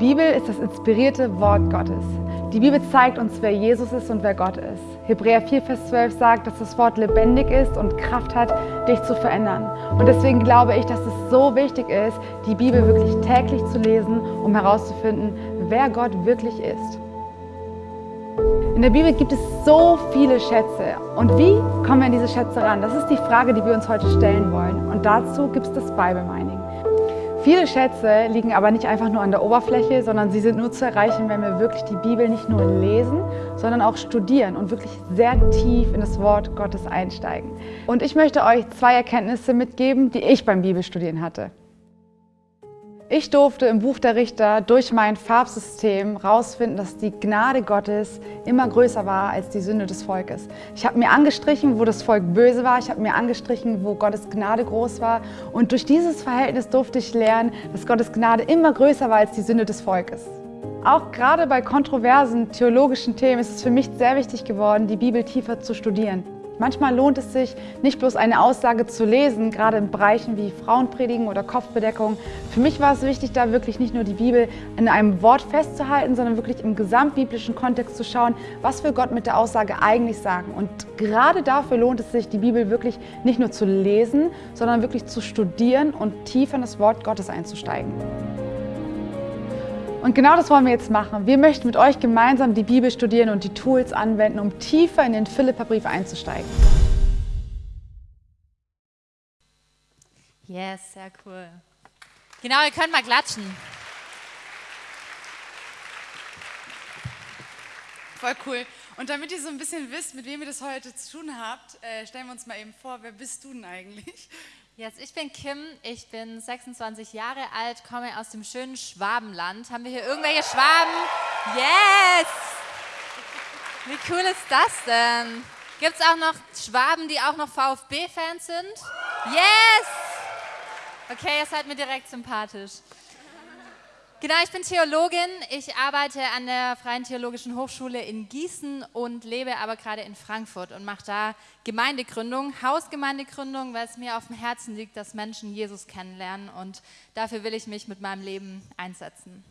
Bibel ist das inspirierte Wort Gottes. Die Bibel zeigt uns, wer Jesus ist und wer Gott ist. Hebräer 4, Vers 12 sagt, dass das Wort lebendig ist und Kraft hat, dich zu verändern. Und deswegen glaube ich, dass es so wichtig ist, die Bibel wirklich täglich zu lesen, um herauszufinden, wer Gott wirklich ist. In der Bibel gibt es so viele Schätze. Und wie kommen wir an diese Schätze ran? Das ist die Frage, die wir uns heute stellen wollen. Und dazu gibt es das Bible Mining. Viele Schätze liegen aber nicht einfach nur an der Oberfläche, sondern sie sind nur zu erreichen, wenn wir wirklich die Bibel nicht nur lesen, sondern auch studieren und wirklich sehr tief in das Wort Gottes einsteigen. Und ich möchte euch zwei Erkenntnisse mitgeben, die ich beim Bibelstudieren hatte. Ich durfte im Buch der Richter durch mein Farbsystem herausfinden, dass die Gnade Gottes immer größer war als die Sünde des Volkes. Ich habe mir angestrichen, wo das Volk böse war. Ich habe mir angestrichen, wo Gottes Gnade groß war. Und durch dieses Verhältnis durfte ich lernen, dass Gottes Gnade immer größer war als die Sünde des Volkes. Auch gerade bei kontroversen theologischen Themen ist es für mich sehr wichtig geworden, die Bibel tiefer zu studieren. Manchmal lohnt es sich, nicht bloß eine Aussage zu lesen, gerade in Bereichen wie Frauenpredigen oder Kopfbedeckung. Für mich war es wichtig, da wirklich nicht nur die Bibel in einem Wort festzuhalten, sondern wirklich im gesamtbiblischen Kontext zu schauen, was will Gott mit der Aussage eigentlich sagen. Und gerade dafür lohnt es sich, die Bibel wirklich nicht nur zu lesen, sondern wirklich zu studieren und tiefer in das Wort Gottes einzusteigen. Und genau das wollen wir jetzt machen. Wir möchten mit euch gemeinsam die Bibel studieren und die Tools anwenden, um tiefer in den Philipperbrief einzusteigen. Yes, sehr cool. Genau, ihr könnt mal klatschen. Voll cool. Und damit ihr so ein bisschen wisst, mit wem ihr das heute zu tun habt, äh, stellen wir uns mal eben vor, wer bist du denn eigentlich? Yes, ich bin Kim, ich bin 26 Jahre alt, komme aus dem schönen Schwabenland. Haben wir hier irgendwelche Schwaben? Yes! Wie cool ist das denn? Gibt es auch noch Schwaben, die auch noch VfB-Fans sind? Yes! Okay, ihr seid mir direkt sympathisch. Genau, ich bin Theologin. Ich arbeite an der Freien Theologischen Hochschule in Gießen und lebe aber gerade in Frankfurt und mache da Gemeindegründung, Hausgemeindegründung, weil es mir auf dem Herzen liegt, dass Menschen Jesus kennenlernen und dafür will ich mich mit meinem Leben einsetzen.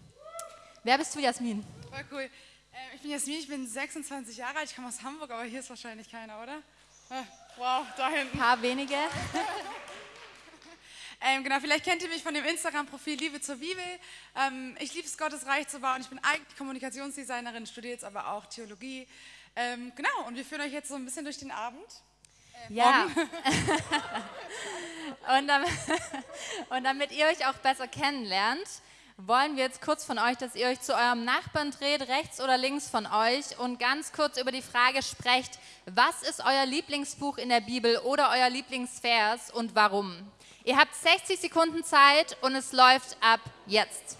Wer bist du, Jasmin? Voll cool. Äh, ich bin Jasmin, ich bin 26 Jahre alt, ich komme aus Hamburg, aber hier ist wahrscheinlich keiner, oder? Äh, wow, da hinten. Ein paar wenige. Ähm, genau, vielleicht kennt ihr mich von dem Instagram-Profil Liebe zur Bibel. Ähm, ich liebe es, Gottes Reich zu bauen. Ich bin eigentlich Kommunikationsdesignerin, studiere jetzt aber auch Theologie. Ähm, genau, und wir führen euch jetzt so ein bisschen durch den Abend. Äh, ja. und, damit, und damit ihr euch auch besser kennenlernt, wollen wir jetzt kurz von euch, dass ihr euch zu eurem Nachbarn dreht, rechts oder links von euch und ganz kurz über die Frage sprecht, was ist euer Lieblingsbuch in der Bibel oder euer Lieblingsvers und warum? Ihr habt 60 Sekunden Zeit und es läuft ab jetzt.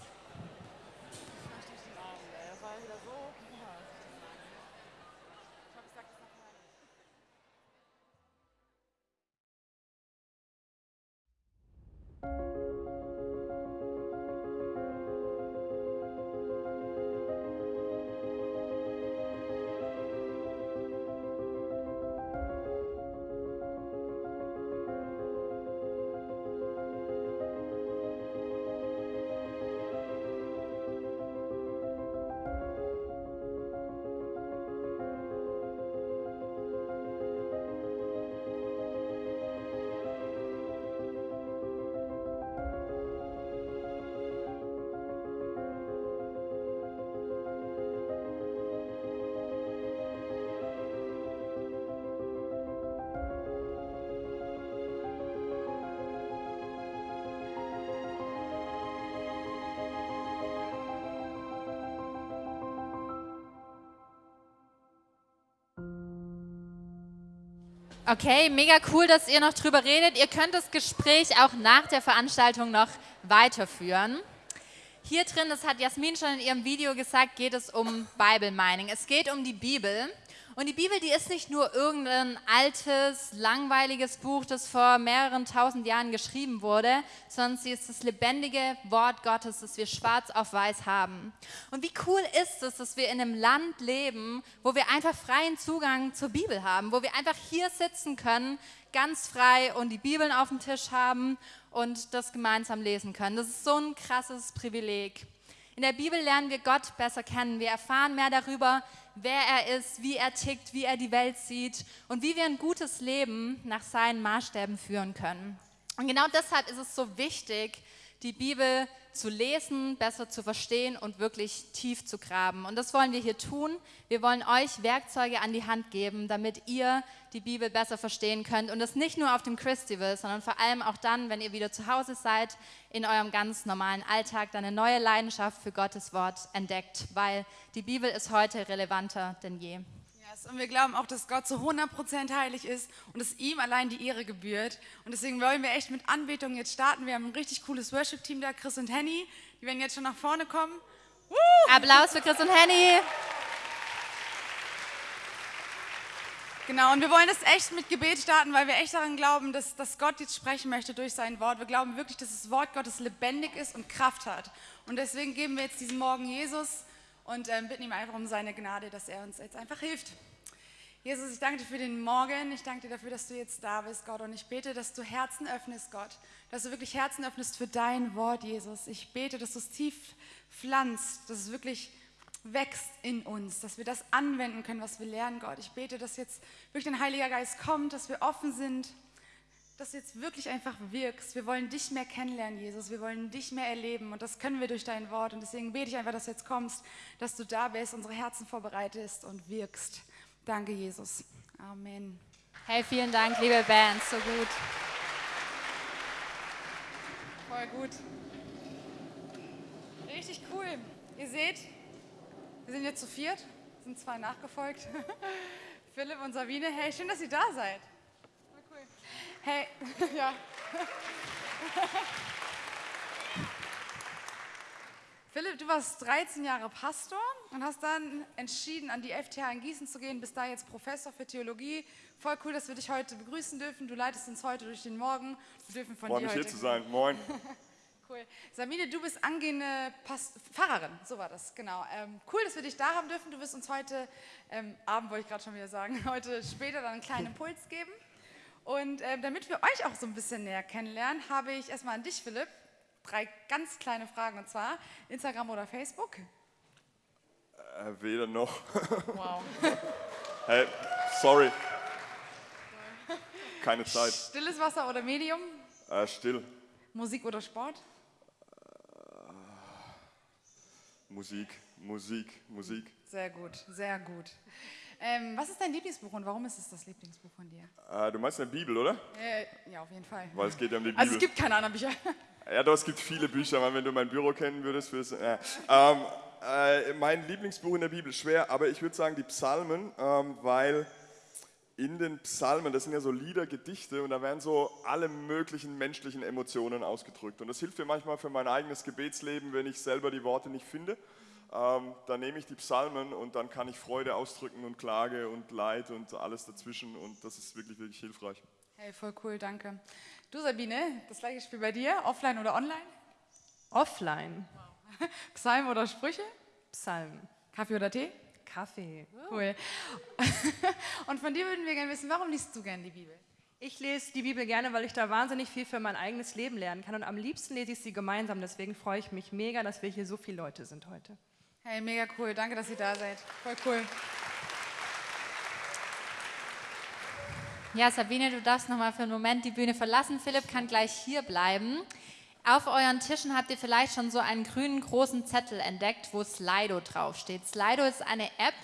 Okay, mega cool, dass ihr noch drüber redet. Ihr könnt das Gespräch auch nach der Veranstaltung noch weiterführen. Hier drin, das hat Jasmin schon in ihrem Video gesagt, geht es um Bible Mining. Es geht um die Bibel und die Bibel, die ist nicht nur irgendein altes, langweiliges Buch, das vor mehreren tausend Jahren geschrieben wurde, sondern sie ist das lebendige Wort Gottes, das wir schwarz auf weiß haben. Und wie cool ist es, dass wir in einem Land leben, wo wir einfach freien Zugang zur Bibel haben, wo wir einfach hier sitzen können, ganz frei und die Bibeln auf dem Tisch haben und das gemeinsam lesen können. Das ist so ein krasses Privileg. In der Bibel lernen wir Gott besser kennen. Wir erfahren mehr darüber, wer er ist, wie er tickt, wie er die Welt sieht und wie wir ein gutes Leben nach seinen Maßstäben führen können. Und genau deshalb ist es so wichtig, die Bibel zu lesen, besser zu verstehen und wirklich tief zu graben. Und das wollen wir hier tun. Wir wollen euch Werkzeuge an die Hand geben, damit ihr die Bibel besser verstehen könnt. Und das nicht nur auf dem Christival, sondern vor allem auch dann, wenn ihr wieder zu Hause seid, in eurem ganz normalen Alltag, dann eine neue Leidenschaft für Gottes Wort entdeckt, weil die Bibel ist heute relevanter denn je. Yes, und wir glauben auch, dass Gott zu 100% heilig ist und dass ihm allein die Ehre gebührt. Und deswegen wollen wir echt mit Anbetung jetzt starten. Wir haben ein richtig cooles Worship-Team da, Chris und Henny. Die werden jetzt schon nach vorne kommen. Applaus für Chris und Henny. Genau, und wir wollen das echt mit Gebet starten, weil wir echt daran glauben, dass, dass Gott jetzt sprechen möchte durch sein Wort. Wir glauben wirklich, dass das Wort Gottes lebendig ist und Kraft hat. Und deswegen geben wir jetzt diesen Morgen Jesus und ähm, bitten ihm einfach um seine Gnade, dass er uns jetzt einfach hilft. Jesus, ich danke dir für den Morgen. Ich danke dir dafür, dass du jetzt da bist, Gott. Und ich bete, dass du Herzen öffnest, Gott. Dass du wirklich Herzen öffnest für dein Wort, Jesus. Ich bete, dass du es tief pflanzt, dass es wirklich wächst in uns, dass wir das anwenden können, was wir lernen, Gott. Ich bete, dass jetzt wirklich dein Heiliger Geist kommt, dass wir offen sind, dass du jetzt wirklich einfach wirkst. Wir wollen dich mehr kennenlernen, Jesus. Wir wollen dich mehr erleben und das können wir durch dein Wort. Und deswegen bete ich einfach, dass du jetzt kommst, dass du da bist, unsere Herzen vorbereitest und wirkst. Danke, Jesus. Amen. Hey, vielen Dank, liebe Band, so gut. Voll gut. Richtig cool. Ihr seht, wir sind jetzt zu viert, sind zwei nachgefolgt. Philipp und Sabine, hey, schön, dass ihr da seid. Voll cool. Hey, ja. Philipp, du warst 13 Jahre Pastor und hast dann entschieden, an die FTH in Gießen zu gehen, bist da jetzt Professor für Theologie. Voll cool, dass wir dich heute begrüßen dürfen. Du leitest uns heute durch den Morgen. Wir dürfen von Freue dir mich hier zu sein. Moin. Cool. Sabine, du bist angehende Past Pfarrerin, so war das, genau. Ähm, cool, dass wir dich da haben dürfen. Du wirst uns heute, ähm, Abend wollte ich gerade schon wieder sagen, heute später dann einen kleinen Impuls geben. Und ähm, damit wir euch auch so ein bisschen näher kennenlernen, habe ich erstmal an dich, Philipp, drei ganz kleine Fragen. Und zwar Instagram oder Facebook? Äh, weder noch. Wow. Hey, sorry. Keine Zeit. Stilles Wasser oder Medium? Äh, still. Musik oder Sport? Musik, Musik, Musik. Sehr gut, sehr gut. Ähm, was ist dein Lieblingsbuch und warum ist es das Lieblingsbuch von dir? Äh, du meinst eine Bibel, oder? Äh, ja, auf jeden Fall. Weil es geht ja um die Bibel. Also es gibt keine anderen Bücher. Ja, doch, es gibt viele Bücher. Mann, Wenn du mein Büro kennen würdest, würdest du. Äh, ähm, äh, mein Lieblingsbuch in der Bibel, schwer, aber ich würde sagen die Psalmen, ähm, weil in den Psalmen, das sind ja so Lieder, Gedichte und da werden so alle möglichen menschlichen Emotionen ausgedrückt. Und das hilft mir manchmal für mein eigenes Gebetsleben, wenn ich selber die Worte nicht finde. Ähm, dann nehme ich die Psalmen und dann kann ich Freude ausdrücken und Klage und Leid und alles dazwischen und das ist wirklich, wirklich hilfreich. Hey, voll cool, danke. Du Sabine, das gleiche Spiel bei dir, offline oder online? Offline. Psalm oder Sprüche? Psalm. Kaffee oder Tee? Kaffee. Cool. Und von dir würden wir gerne wissen, warum liest du gerne die Bibel? Ich lese die Bibel gerne, weil ich da wahnsinnig viel für mein eigenes Leben lernen kann. Und am liebsten lese ich sie gemeinsam. Deswegen freue ich mich mega, dass wir hier so viele Leute sind heute. Hey, mega cool, danke, dass ihr da seid. Voll cool. Ja, Sabine, du darfst noch mal für einen Moment die Bühne verlassen. Philipp kann gleich hier bleiben. Auf euren Tischen habt ihr vielleicht schon so einen grünen großen Zettel entdeckt, wo Slido draufsteht. Slido ist eine App,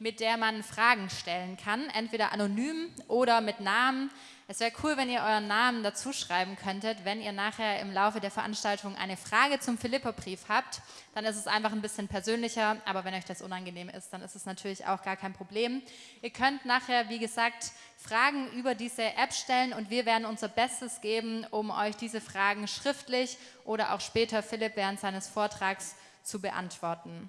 mit der man Fragen stellen kann, entweder anonym oder mit Namen. Es wäre cool, wenn ihr euren Namen dazu schreiben könntet. Wenn ihr nachher im Laufe der Veranstaltung eine Frage zum Philipperbrief habt, dann ist es einfach ein bisschen persönlicher. Aber wenn euch das unangenehm ist, dann ist es natürlich auch gar kein Problem. Ihr könnt nachher, wie gesagt, Fragen über diese App stellen und wir werden unser Bestes geben, um euch diese Fragen schriftlich oder auch später Philipp während seines Vortrags zu beantworten.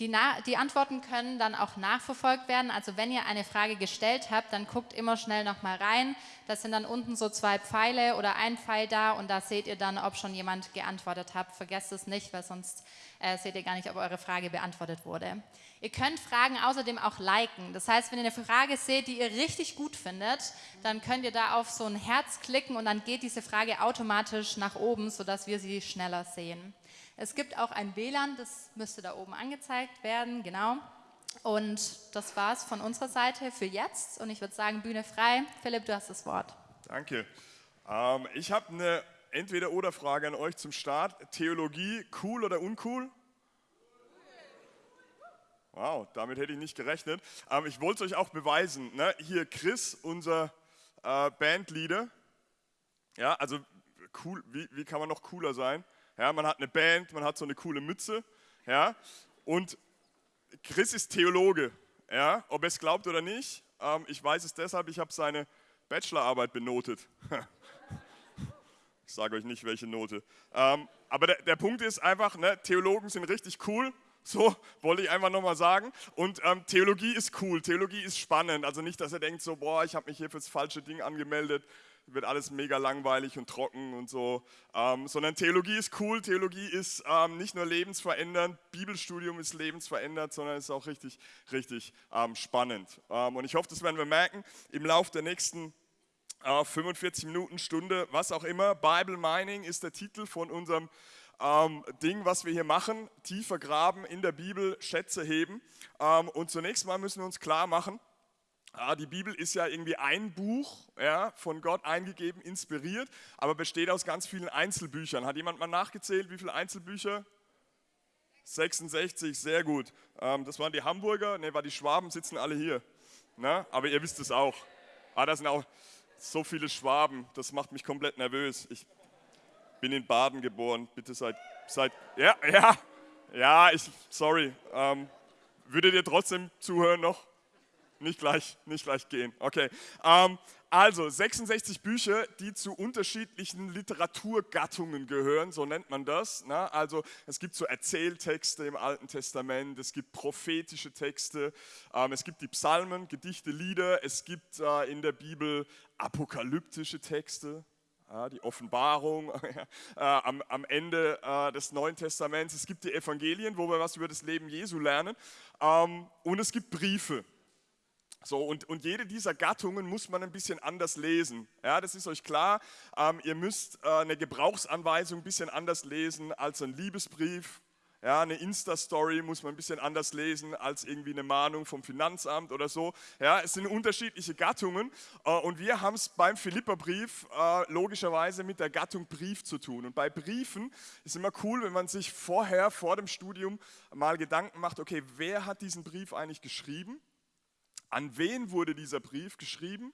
Die, die Antworten können dann auch nachverfolgt werden. Also wenn ihr eine Frage gestellt habt, dann guckt immer schnell nochmal rein. Das sind dann unten so zwei Pfeile oder ein Pfeil da und da seht ihr dann, ob schon jemand geantwortet hat. Vergesst es nicht, weil sonst äh, seht ihr gar nicht, ob eure Frage beantwortet wurde. Ihr könnt Fragen außerdem auch liken. Das heißt, wenn ihr eine Frage seht, die ihr richtig gut findet, dann könnt ihr da auf so ein Herz klicken und dann geht diese Frage automatisch nach oben, sodass wir sie schneller sehen. Es gibt auch ein WLAN, das müsste da oben angezeigt werden, genau. Und das war's von unserer Seite für jetzt. Und ich würde sagen, Bühne frei. Philipp, du hast das Wort. Danke. Ähm, ich habe eine Entweder-Oder-Frage an euch zum Start. Theologie, cool oder uncool? Wow, damit hätte ich nicht gerechnet. Aber ich wollte es euch auch beweisen. Ne? Hier Chris, unser äh, Bandleader. Ja, also cool, wie, wie kann man noch cooler sein? Ja, man hat eine Band, man hat so eine coole Mütze. Ja, und Chris ist Theologe. Ja, ob er es glaubt oder nicht, ähm, ich weiß es deshalb, ich habe seine Bachelorarbeit benotet. ich sage euch nicht, welche Note. Ähm, aber der, der, Punkt ist einfach, ne, Theologen sind richtig cool. So wollte ich einfach nochmal sagen. Und ähm, Theologie ist cool, Theologie ist spannend. Also nicht, dass er denkt so, boah, ich habe mich hier fürs falsche Ding angemeldet, wird alles mega langweilig und trocken und so. Ähm, sondern Theologie ist cool, Theologie ist ähm, nicht nur lebensverändernd, Bibelstudium ist lebensverändert, sondern ist auch richtig, richtig ähm, spannend. Ähm, und ich hoffe, das werden wir merken im Laufe der nächsten 45 äh, Minuten, Stunde, was auch immer. Bible Mining ist der Titel von unserem ähm, Ding, was wir hier machen. Tiefer graben in der Bibel, Schätze heben. Ähm, und zunächst mal müssen wir uns klar machen, die Bibel ist ja irgendwie ein Buch, ja, von Gott eingegeben, inspiriert, aber besteht aus ganz vielen Einzelbüchern. Hat jemand mal nachgezählt, wie viele Einzelbücher? 66, sehr gut. Ähm, das waren die Hamburger, ne, war die Schwaben, sitzen alle hier. Na, aber ihr wisst es auch. Ah, da sind auch so viele Schwaben, das macht mich komplett nervös. Ich bin in Baden geboren, bitte seid, seid ja, ja, ja, ich, sorry. Ähm, würdet ihr trotzdem zuhören noch? Nicht gleich, nicht gleich gehen. Okay. Ähm, also 66 Bücher, die zu unterschiedlichen Literaturgattungen gehören, so nennt man das. Ne? Also es gibt so Erzähltexte im Alten Testament, es gibt prophetische Texte, ähm, es gibt die Psalmen, Gedichte, Lieder, es gibt äh, in der Bibel apokalyptische Texte, ja, die Offenbarung äh, am, am, Ende äh, des Neuen Testaments. Es gibt die Evangelien, wo wir was über das Leben Jesu lernen. Ähm, und es gibt Briefe. So, und, und jede dieser Gattungen muss man ein bisschen anders lesen. Ja, das ist euch klar. Ähm, ihr müsst äh, eine Gebrauchsanweisung ein bisschen anders lesen als ein Liebesbrief. Ja, eine Insta-Story muss man ein bisschen anders lesen als irgendwie eine Mahnung vom Finanzamt oder so. Ja, es sind unterschiedliche Gattungen äh, und wir haben es beim Philipperbrief äh, logischerweise mit der Gattung Brief zu tun. Und bei Briefen ist immer cool, wenn man sich vorher, vor dem Studium mal Gedanken macht, okay, wer hat diesen Brief eigentlich geschrieben? An wen wurde dieser Brief geschrieben?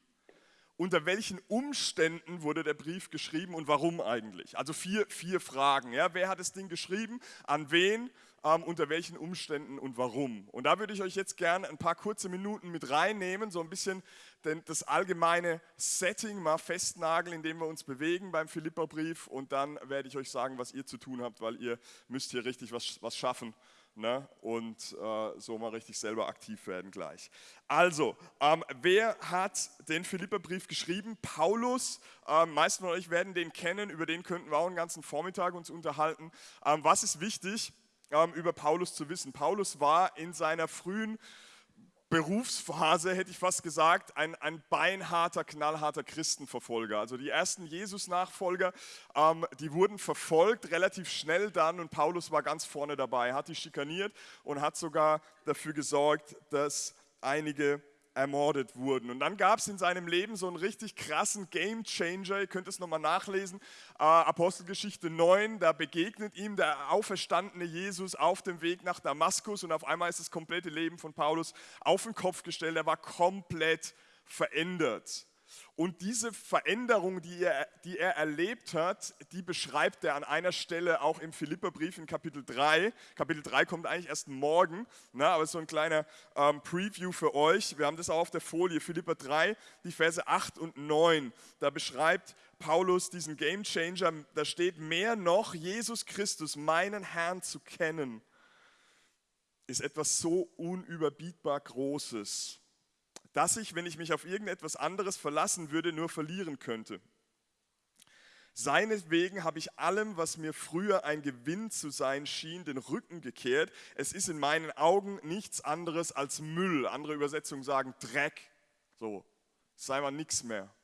Unter welchen Umständen wurde der Brief geschrieben und warum eigentlich? Also vier, vier Fragen. Ja? Wer hat das Ding geschrieben? An wen? Ähm, unter welchen Umständen und warum? Und da würde ich euch jetzt gerne ein paar kurze Minuten mit reinnehmen, so ein bisschen den, das allgemeine Setting mal festnageln, in dem wir uns bewegen beim Philipperbrief. Und dann werde ich euch sagen, was ihr zu tun habt, weil ihr müsst hier richtig was, was schaffen ne? und äh, so mal richtig selber aktiv werden gleich. Also, ähm, wer hat den Philipperbrief geschrieben? Paulus. Ähm, meisten von euch werden den kennen, über den könnten wir auch einen ganzen Vormittag uns unterhalten. Ähm, was ist wichtig, ähm, über Paulus zu wissen? Paulus war in seiner frühen Berufsphase, hätte ich fast gesagt, ein, ein beinharter, knallharter Christenverfolger. Also die ersten Jesus-Nachfolger, ähm, die wurden verfolgt, relativ schnell dann und Paulus war ganz vorne dabei, hat die schikaniert und hat sogar dafür gesorgt, dass einige ermordet wurden. Und dann gab es in seinem Leben so einen richtig krassen Game Changer, ihr könnt es nochmal nachlesen, äh, Apostelgeschichte 9, da begegnet ihm der auferstandene Jesus auf dem Weg nach Damaskus und auf einmal ist das komplette Leben von Paulus auf den Kopf gestellt, er war komplett verändert. Und diese Veränderung, die er, die er erlebt hat, die beschreibt er an einer Stelle auch im Philipperbrief in Kapitel 3. Kapitel 3 kommt eigentlich erst morgen, ne, aber so ein kleiner ähm, Preview für euch. Wir haben das auch auf der Folie, Philipper 3, die Verse 8 und 9. Da beschreibt Paulus diesen Game Changer, da steht mehr noch, Jesus Christus, meinen Herrn zu kennen, ist etwas so unüberbietbar Großes dass ich, wenn ich mich auf irgendetwas anderes verlassen würde, nur verlieren könnte. Seinetwegen habe ich allem, was mir früher ein Gewinn zu sein schien, den Rücken gekehrt. Es ist in meinen Augen nichts anderes als Müll. Andere Übersetzungen sagen Dreck. So, sei mal nichts mehr.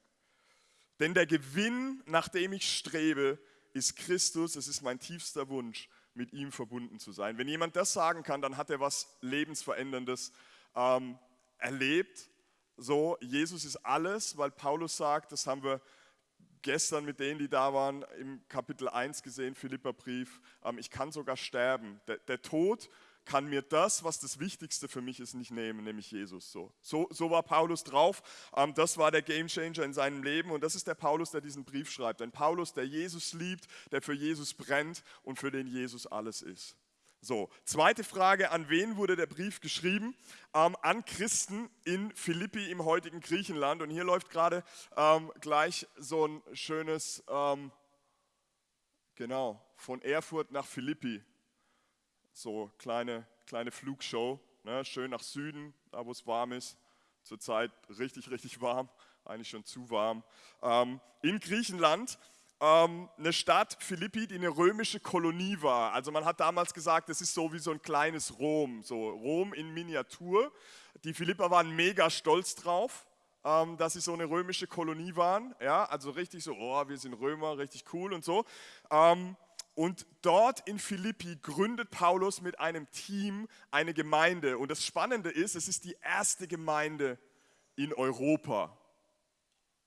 Denn der Gewinn, nach dem ich strebe, ist Christus. Es ist mein tiefster Wunsch, mit ihm verbunden zu sein. Wenn jemand das sagen kann, dann hat er was Lebensveränderndes ähm, erlebt. So, Jesus ist alles, weil Paulus sagt, das haben wir gestern mit denen, die da waren, im Kapitel 1 gesehen, Philipperbrief, ähm, ich kann sogar sterben. Der, der, Tod kann mir das, was das Wichtigste für mich ist, nicht nehmen, nämlich Jesus. So, so, so war Paulus drauf. Ähm, das war der Gamechanger in seinem Leben und das ist der Paulus, der diesen Brief schreibt. Ein Paulus, der Jesus liebt, der für Jesus brennt und für den Jesus alles ist. So, zweite Frage, an wen wurde der Brief geschrieben? Ähm, an Christen in Philippi im heutigen Griechenland. Und hier läuft gerade ähm, gleich so ein schönes, ähm, genau, von Erfurt nach Philippi. So kleine, kleine Flugshow, ne? schön nach Süden, da wo es warm ist. Zurzeit richtig, richtig warm, eigentlich schon zu warm. Ähm, in Griechenland ähm, eine Stadt, Philippi, die eine römische Kolonie war. Also man hat damals gesagt, das ist so wie so ein kleines Rom, so Rom in Miniatur. Die Philipper waren mega stolz drauf, ähm, dass sie so eine römische Kolonie waren. Ja, also richtig so, oh, wir sind Römer, richtig cool und so. Ähm, und dort in Philippi gründet Paulus mit einem Team eine Gemeinde. Und das Spannende ist, es ist die erste Gemeinde in Europa.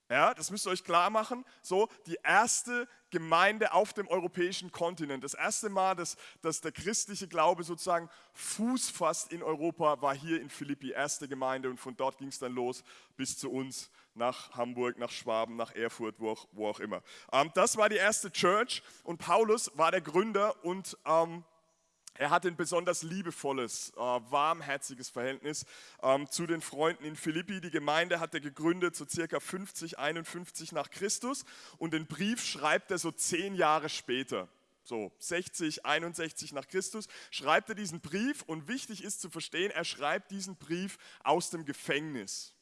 Ja, das müsst ihr euch klar machen. So, die erste Gemeinde auf dem europäischen Kontinent. Das erste Mal, dass, dass der christliche Glaube sozusagen Fuß fasst in Europa, war hier in Philippi, erste Gemeinde. Und von dort ging es dann los bis zu uns nach Hamburg, nach Schwaben, nach Erfurt, wo auch, wo auch immer. Ähm, das war die erste Church und Paulus war der Gründer und ähm, er hatte ein besonders liebevolles, äh, warmherziges Verhältnis ähm, zu den Freunden in Philippi. Die Gemeinde hat er gegründet so circa 50, 51 nach Christus und den Brief schreibt er so zehn Jahre später. So 60, 61 nach Christus schreibt er diesen Brief und wichtig ist zu verstehen, er schreibt diesen Brief aus dem Gefängnis.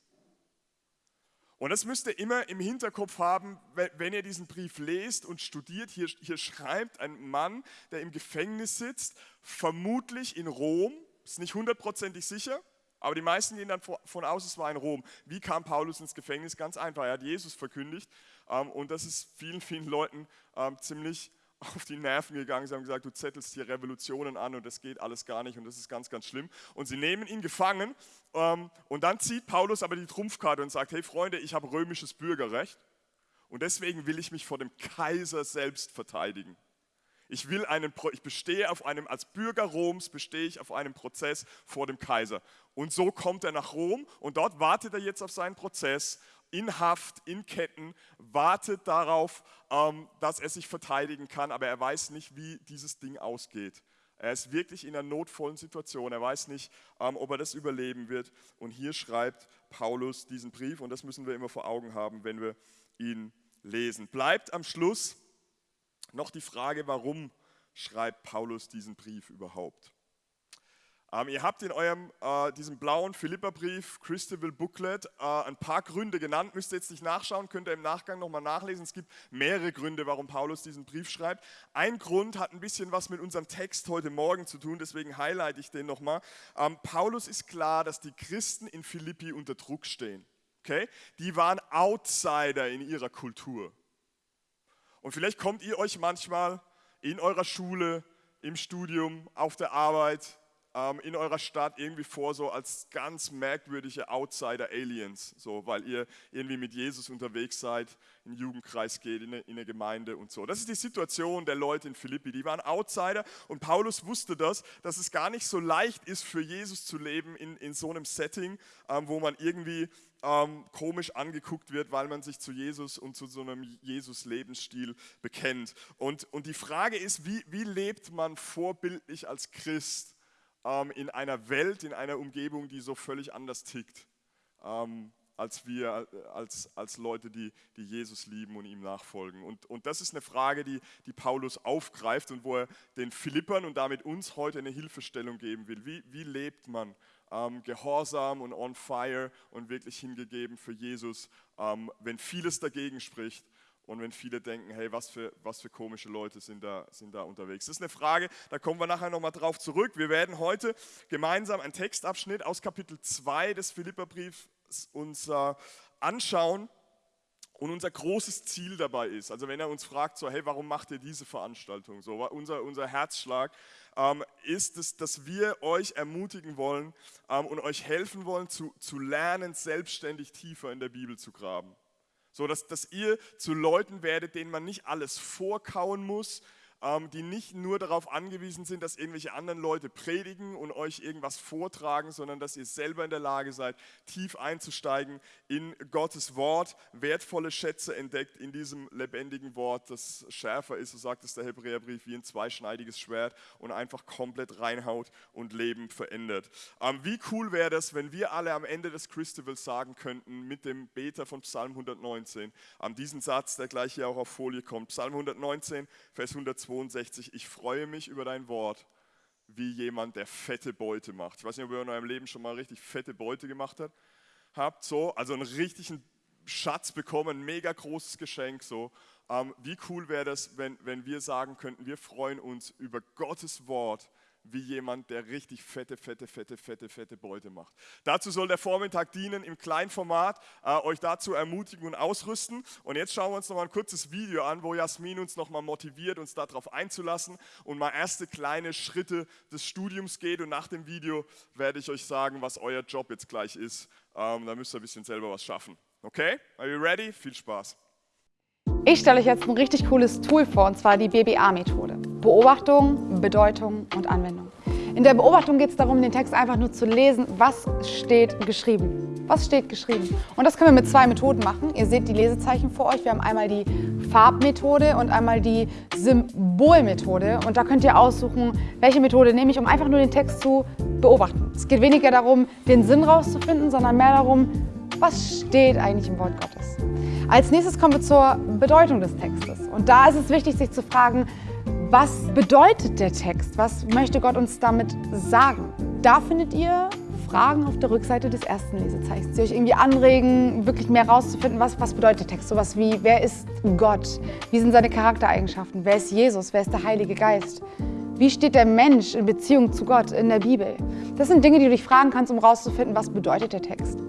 Und das müsst ihr immer im Hinterkopf haben, wenn ihr diesen Brief lest und studiert. Hier, hier schreibt ein Mann, der im Gefängnis sitzt, vermutlich in Rom, ist nicht hundertprozentig sicher, aber die meisten gehen dann davon aus, es war in Rom. Wie kam Paulus ins Gefängnis? Ganz einfach, er hat Jesus verkündigt ähm, und das ist vielen, vielen Leuten ähm, ziemlich auf die Nerven gegangen. Sie haben gesagt, du zettelst hier Revolutionen an und das geht alles gar nicht und das ist ganz, ganz schlimm. Und sie nehmen ihn gefangen ähm, und dann zieht Paulus aber die Trumpfkarte und sagt, hey Freunde, ich habe römisches Bürgerrecht und deswegen will ich mich vor dem Kaiser selbst verteidigen. Ich, will einen, ich bestehe auf einem, als Bürger Roms bestehe ich auf einem Prozess vor dem Kaiser. Und so kommt er nach Rom und dort wartet er jetzt auf seinen Prozess in Haft, in Ketten, wartet darauf, ähm, dass er sich verteidigen kann, aber er weiß nicht, wie dieses Ding ausgeht. Er ist wirklich in einer notvollen Situation. Er weiß nicht, ähm, ob er das überleben wird. Und hier schreibt Paulus diesen Brief und das müssen wir immer vor Augen haben, wenn wir ihn lesen. Bleibt am Schluss noch die Frage, warum schreibt Paulus diesen Brief überhaupt? Ähm, ihr habt in eurem, äh, diesem blauen Philipperbrief, Christabel Booklet, äh, ein paar Gründe genannt. Müsst ihr jetzt nicht nachschauen, könnt ihr im Nachgang nochmal nachlesen. Es gibt mehrere Gründe, warum Paulus diesen Brief schreibt. Ein Grund hat ein bisschen was mit unserem Text heute Morgen zu tun, deswegen highlight ich den nochmal. Ähm, Paulus ist klar, dass die Christen in Philippi unter Druck stehen. Okay? Die waren Outsider in ihrer Kultur. Und vielleicht kommt ihr euch manchmal in eurer Schule, im Studium, auf der Arbeit, ähm, in eurer Stadt irgendwie vor, so als ganz merkwürdige Outsider-Aliens, so, weil ihr irgendwie mit Jesus unterwegs seid, in den Jugendkreis geht, in eine, in eine Gemeinde und so. Das ist die Situation der Leute in Philippi. Die waren Outsider und Paulus wusste das, dass es gar nicht so leicht ist, für Jesus zu leben in, in so einem Setting, ähm, wo man irgendwie ähm, komisch angeguckt wird, weil man sich zu Jesus und zu so einem Jesus-Lebensstil bekennt. Und, und die Frage ist, wie, wie lebt man vorbildlich als Christ? Ähm, in einer Welt, in einer Umgebung, die so völlig anders tickt, ähm, als wir, als, als Leute, die, die Jesus lieben und ihm nachfolgen. Und, und das ist eine Frage, die, die Paulus aufgreift und wo er den Philippern und damit uns heute eine Hilfestellung geben will. Wie, wie lebt man ähm, gehorsam und on fire und wirklich hingegeben für Jesus, ähm, wenn vieles dagegen spricht und wenn viele denken, hey, was für, was für komische Leute sind da, sind da unterwegs. Das ist eine Frage, da kommen wir nachher nochmal drauf zurück. Wir werden heute gemeinsam einen Textabschnitt aus Kapitel 2 des Philipperbriefs uns äh, anschauen. Und unser großes Ziel dabei ist, also wenn er uns fragt, so, hey, warum macht ihr diese Veranstaltung? So, unser, unser Herzschlag ähm, ist es, dass wir euch ermutigen wollen ähm, und euch helfen wollen, zu, zu lernen, selbstständig tiefer in der Bibel zu graben. So, dass, dass ihr zu Leuten werdet, denen man nicht alles vorkauen muss, die nicht nur darauf angewiesen sind, dass irgendwelche anderen Leute predigen und euch irgendwas vortragen, sondern dass ihr selber in der Lage seid, tief einzusteigen in Gottes Wort, wertvolle Schätze entdeckt in diesem lebendigen Wort, das schärfer ist, so sagt es der Hebräerbrief, wie ein zweischneidiges Schwert und einfach komplett reinhaut und Leben verändert. Ähm, wie cool wäre das, wenn wir alle am Ende des Christivals sagen könnten, mit dem Beter von Psalm 119, an diesen Satz, der gleich hier auch auf Folie kommt, Psalm 119, Vers 102, 62, ich freue mich über dein Wort, wie jemand, der fette Beute macht. Ich weiß nicht, ob ihr in eurem Leben schon mal richtig fette Beute gemacht habt. habt so, also einen richtigen Schatz bekommen, ein mega großes Geschenk. So. Ähm, wie cool wäre das, wenn, wenn wir sagen könnten, wir freuen uns über Gottes Wort, wie jemand, der richtig fette, fette, fette, fette, fette Beute macht. Dazu soll der Vormittag dienen, im kleinen Format äh, euch dazu ermutigen und ausrüsten. Und jetzt schauen wir uns noch mal ein kurzes Video an, wo Jasmin uns noch mal motiviert, uns darauf einzulassen und mal erste kleine Schritte des Studiums geht. Und nach dem Video werde ich euch sagen, was euer Job jetzt gleich ist. Ähm, da müsst ihr ein bisschen selber was schaffen. Okay? Are you ready? Viel Spaß. Ich stelle euch jetzt ein richtig cooles Tool vor, und zwar die BBA-Methode. Beobachtung, Bedeutung und Anwendung. In der Beobachtung geht es darum, den Text einfach nur zu lesen, was steht geschrieben. Was steht geschrieben? Und das können wir mit zwei Methoden machen. Ihr seht die Lesezeichen vor euch. Wir haben einmal die Farbmethode und einmal die Symbolmethode. Und da könnt ihr aussuchen, welche Methode nehme ich, um einfach nur den Text zu beobachten. Es geht weniger darum, den Sinn rauszufinden, sondern mehr darum, was steht eigentlich im Wort Gottes. Als nächstes kommen wir zur Bedeutung des Textes. Und da ist es wichtig, sich zu fragen, was bedeutet der Text? Was möchte Gott uns damit sagen? Da findet ihr Fragen auf der Rückseite des ersten Lesezeichens, die euch irgendwie anregen, wirklich mehr herauszufinden, was, was bedeutet der Text. Sowas wie, wer ist Gott? Wie sind seine Charaktereigenschaften? Wer ist Jesus? Wer ist der Heilige Geist? Wie steht der Mensch in Beziehung zu Gott in der Bibel? Das sind Dinge, die du dich fragen kannst, um herauszufinden, was bedeutet der Text.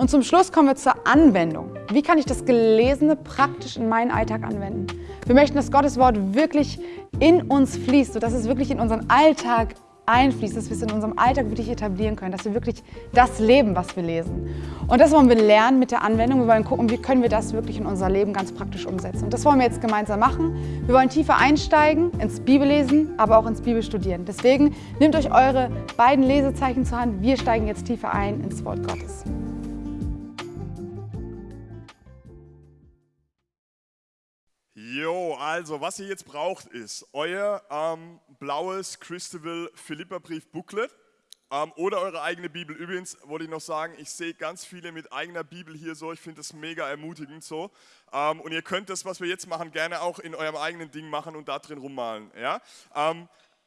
Und zum Schluss kommen wir zur Anwendung. Wie kann ich das Gelesene praktisch in meinen Alltag anwenden? Wir möchten, dass Gottes Wort wirklich in uns fließt, sodass es wirklich in unseren Alltag einfließt, dass wir es in unserem Alltag wirklich etablieren können, dass wir wirklich das leben, was wir lesen. Und das wollen wir lernen mit der Anwendung. Wir wollen gucken, wie können wir das wirklich in unser Leben ganz praktisch umsetzen. Und das wollen wir jetzt gemeinsam machen. Wir wollen tiefer einsteigen ins Bibellesen, aber auch ins Bibelstudieren. Deswegen nehmt euch eure beiden Lesezeichen zur Hand. Wir steigen jetzt tiefer ein ins Wort Gottes. Also was ihr jetzt braucht ist euer ähm, blaues Christabel Philippa-Brief Booklet ähm, oder eure eigene Bibel. Übrigens wollte ich noch sagen, ich sehe ganz viele mit eigener Bibel hier so, ich finde das mega ermutigend so. Ähm, und ihr könnt das, was wir jetzt machen, gerne auch in eurem eigenen Ding machen und da drin rummalen. Ja?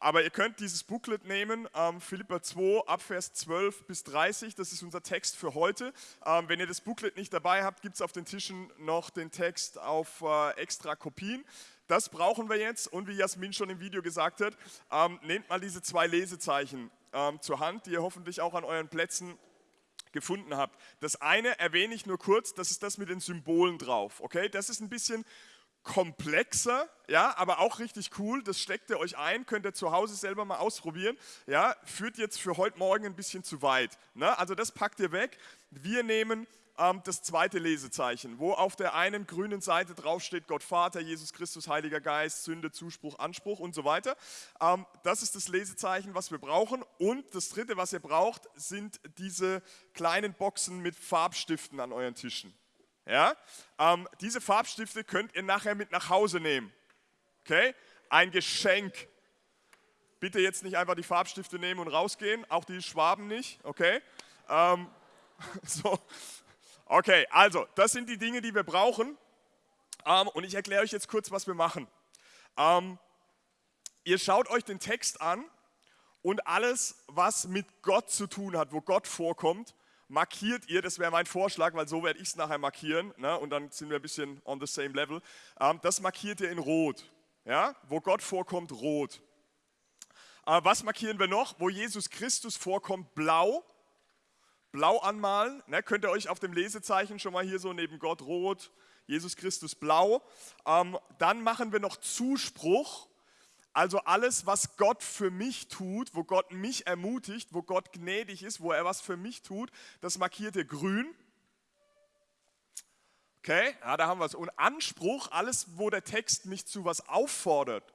Aber ihr könnt dieses Booklet nehmen, ähm, Philippa 2, Abvers 12 bis 30, das ist unser Text für heute. Ähm, wenn ihr das Booklet nicht dabei habt, gibt es auf den Tischen noch den Text auf äh, extra Kopien. Das brauchen wir jetzt und wie Jasmin schon im Video gesagt hat, ähm, nehmt mal diese zwei Lesezeichen ähm, zur Hand, die ihr hoffentlich auch an euren Plätzen gefunden habt. Das eine erwähne ich nur kurz, das ist das mit den Symbolen drauf. Okay, das ist ein bisschen komplexer, ja, aber auch richtig cool. Das steckt ihr euch ein, könnt ihr zu Hause selber mal ausprobieren. Ja, führt jetzt für heute Morgen ein bisschen zu weit. Ne? Also das packt ihr weg. Wir nehmen ähm, das zweite Lesezeichen, wo auf der einen grünen Seite draufsteht Gott Vater, Jesus Christus, Heiliger Geist, Sünde, Zuspruch, Anspruch und so weiter. Ähm, das ist das Lesezeichen, was wir brauchen. Und das dritte, was ihr braucht, sind diese kleinen Boxen mit Farbstiften an euren Tischen. Ja? Ähm, diese Farbstifte könnt ihr nachher mit nach Hause nehmen. Okay? Ein Geschenk. Bitte jetzt nicht einfach die Farbstifte nehmen und rausgehen, auch die Schwaben nicht, okay? Ähm, so. Okay, also, das sind die Dinge, die wir brauchen. Ähm, und ich erkläre euch jetzt kurz, was wir machen. Ähm, ihr schaut euch den Text an und alles, was mit Gott zu tun hat, wo Gott vorkommt, markiert ihr, das wäre mein Vorschlag, weil so werde ich es nachher markieren ne, und dann sind wir ein bisschen on the same level. Ähm, das markiert ihr in Rot, ja, wo Gott vorkommt, Rot. Äh, was markieren wir noch? Wo Jesus Christus vorkommt, Blau. blau anmalen. Ne, könnt ihr euch auf dem Lesezeichen schon mal hier so neben Gott rot, Jesus Christus blau. Ähm, dann machen wir noch Zuspruch. Also alles, was Gott für mich tut, wo Gott mich ermutigt, wo Gott gnädig ist, wo er was für mich tut, das markiert ihr grün. Okay, ja, da haben wir es. Und Anspruch, alles, wo der Text mich zu was auffordert,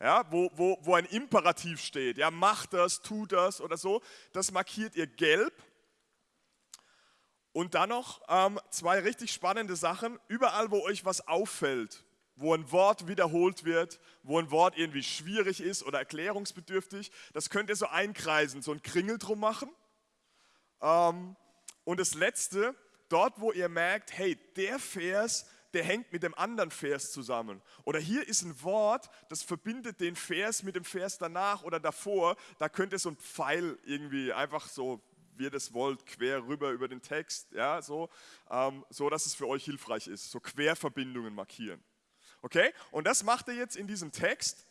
ja, wo, wo, wo ein Imperativ steht, ja, mach das, tu das oder so, das markiert ihr gelb. Und dann noch ähm, zwei richtig spannende Sachen. Überall, wo euch was auffällt, wo ein Wort wiederholt wird, wo ein Wort irgendwie schwierig ist oder erklärungsbedürftig, das könnt ihr so einkreisen, so ein Kringel drum machen. Ähm, und das letzte, dort, wo ihr merkt, hey, der Vers, der hängt mit dem anderen Vers zusammen. Oder hier ist ein Wort, das verbindet den Vers mit dem Vers danach oder davor. Da könnt ihr so ein Pfeil irgendwie einfach so wie ihr das wollt, quer rüber über den Text, ja, so, ähm, so dass es für euch hilfreich ist, so Querverbindungen markieren. Okay? Und das macht er jetzt in diesem Text.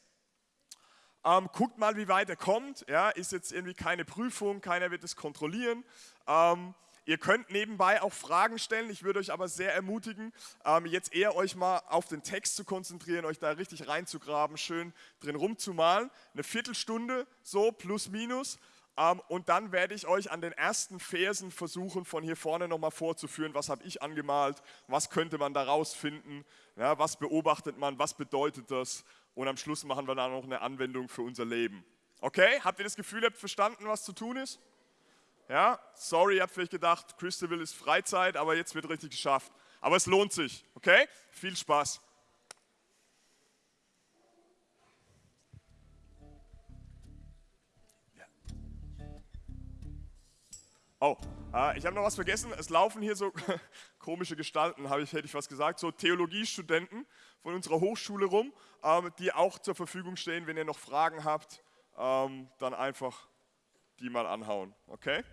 Ähm, guckt mal, wie weit er kommt. Ja, ist jetzt irgendwie keine Prüfung, keiner wird es kontrollieren. Ähm, ihr könnt nebenbei auch Fragen stellen. Ich würde euch aber sehr ermutigen, ähm, jetzt eher euch mal auf den Text zu konzentrieren, euch da richtig reinzugraben, schön drin rumzumalen. Eine Viertelstunde, so plus minus. Ähm, und dann werde ich euch an den ersten Versen versuchen, von hier vorne nochmal vorzuführen, was habe ich angemalt, was könnte man daraus finden, ja, was beobachtet man, was bedeutet das. Und am Schluss machen wir dann noch eine Anwendung für unser Leben. Okay, habt ihr das Gefühl, ihr habt verstanden, was zu tun ist? Ja, sorry, ihr habt vielleicht gedacht, Christabel ist Freizeit, aber jetzt wird richtig geschafft. Aber es lohnt sich, okay? Viel Spaß. Oh, äh, ich habe noch was vergessen. Es laufen hier so komische Gestalten, ich, hätte ich was gesagt, so Theologiestudenten von unserer Hochschule rum, ähm, die auch zur Verfügung stehen. Wenn ihr noch Fragen habt, ähm, dann einfach die mal anhauen. Okay?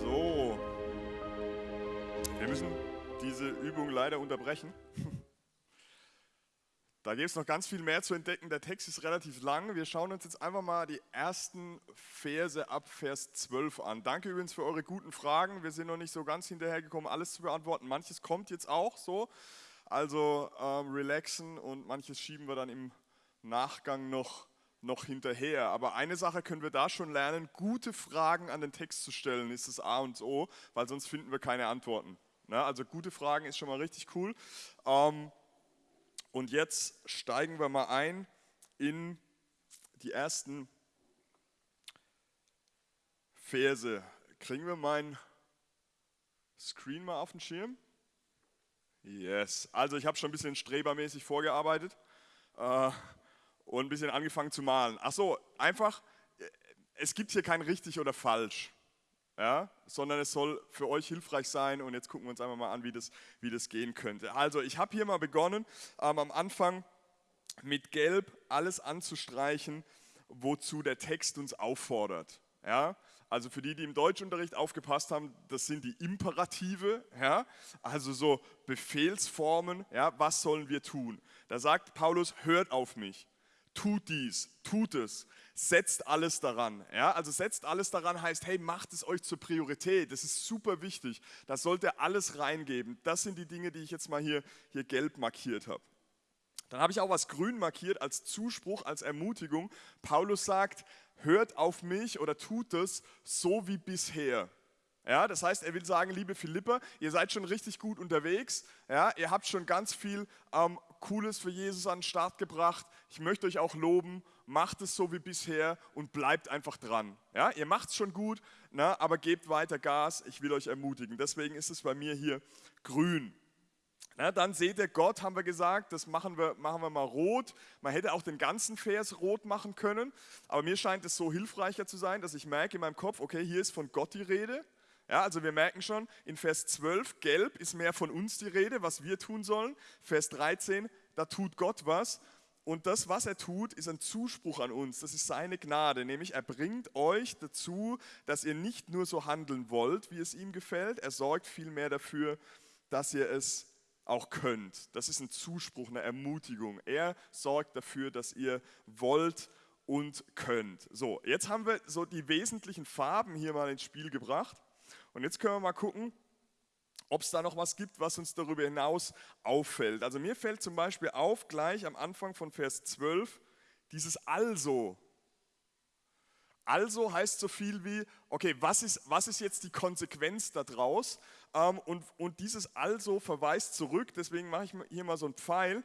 So. Wir müssen diese Übung leider unterbrechen. Da gibt es noch ganz viel mehr zu entdecken. Der Text ist relativ lang. Wir schauen uns jetzt einfach mal die ersten Verse ab Vers 12 an. Danke übrigens für eure guten Fragen. Wir sind noch nicht so ganz hinterhergekommen, alles zu beantworten. Manches kommt jetzt auch so. Also ähm, relaxen und manches schieben wir dann im Nachgang noch noch hinterher. Aber eine Sache können wir da schon lernen, gute Fragen an den Text zu stellen, ist das A und O, weil sonst finden wir keine Antworten. Na, also gute Fragen ist schon mal richtig cool. Ähm, und jetzt steigen wir mal ein in die ersten Verse. Kriegen wir meinen Screen mal auf den Schirm? Yes. Also ich habe schon ein bisschen strebermäßig vorgearbeitet äh, und ein bisschen angefangen zu malen. Ach so, einfach, es gibt hier kein richtig oder falsch ja, sondern es soll für euch hilfreich sein und jetzt gucken wir uns einfach mal an, wie das, wie das gehen könnte. Also ich habe hier mal begonnen, ähm, am Anfang mit Gelb alles anzustreichen, wozu der Text uns auffordert. Ja, also für die, die im Deutschunterricht aufgepasst haben, das sind die Imperative, ja, also so Befehlsformen, ja, was sollen wir tun? Da sagt Paulus, hört auf mich, tut dies, tut es, setzt alles daran. Ja? Also setzt alles daran heißt, hey, macht es euch zur Priorität. Das ist super wichtig. Da sollt ihr alles reingeben. Das sind die Dinge, die ich jetzt mal hier, hier gelb markiert habe. Dann habe ich auch was grün markiert als Zuspruch, als Ermutigung. Paulus sagt, hört auf mich oder tut es so wie bisher. Ja, das heißt, er will sagen, liebe Philipper, ihr seid schon richtig gut unterwegs. Ja, ihr habt schon ganz viel ähm, Cooles für Jesus an den Start gebracht. Ich möchte euch auch loben macht es so wie bisher und bleibt einfach dran. Ja, ihr macht es schon gut, na, aber gebt weiter Gas, ich will euch ermutigen. Deswegen ist es bei mir hier grün. Na, dann seht ihr Gott, haben wir gesagt, das machen wir, machen wir mal rot. Man hätte auch den ganzen Vers rot machen können, aber mir scheint es so hilfreicher zu sein, dass ich merke in meinem Kopf, okay, hier ist von Gott die Rede. Ja, also wir merken schon, in Vers 12, gelb ist mehr von uns die Rede, was wir tun sollen. Vers 13, da tut Gott was. Und das, was er tut, ist ein Zuspruch an uns. Das ist seine Gnade, nämlich er bringt euch dazu, dass ihr nicht nur so handeln wollt, wie es ihm gefällt, er sorgt vielmehr dafür, dass ihr es auch könnt. Das ist ein Zuspruch, eine Ermutigung. Er sorgt dafür, dass ihr wollt und könnt. So, jetzt haben wir so die wesentlichen Farben hier mal ins Spiel gebracht. Und jetzt können wir mal gucken, ob es da noch was gibt, was uns darüber hinaus auffällt. Also mir fällt zum Beispiel auf, gleich am Anfang von Vers 12, dieses Also. Also heißt so viel wie, okay, was ist, was ist jetzt die Konsequenz daraus? Ähm, und, und dieses Also verweist zurück, deswegen mache ich hier mal so einen Pfeil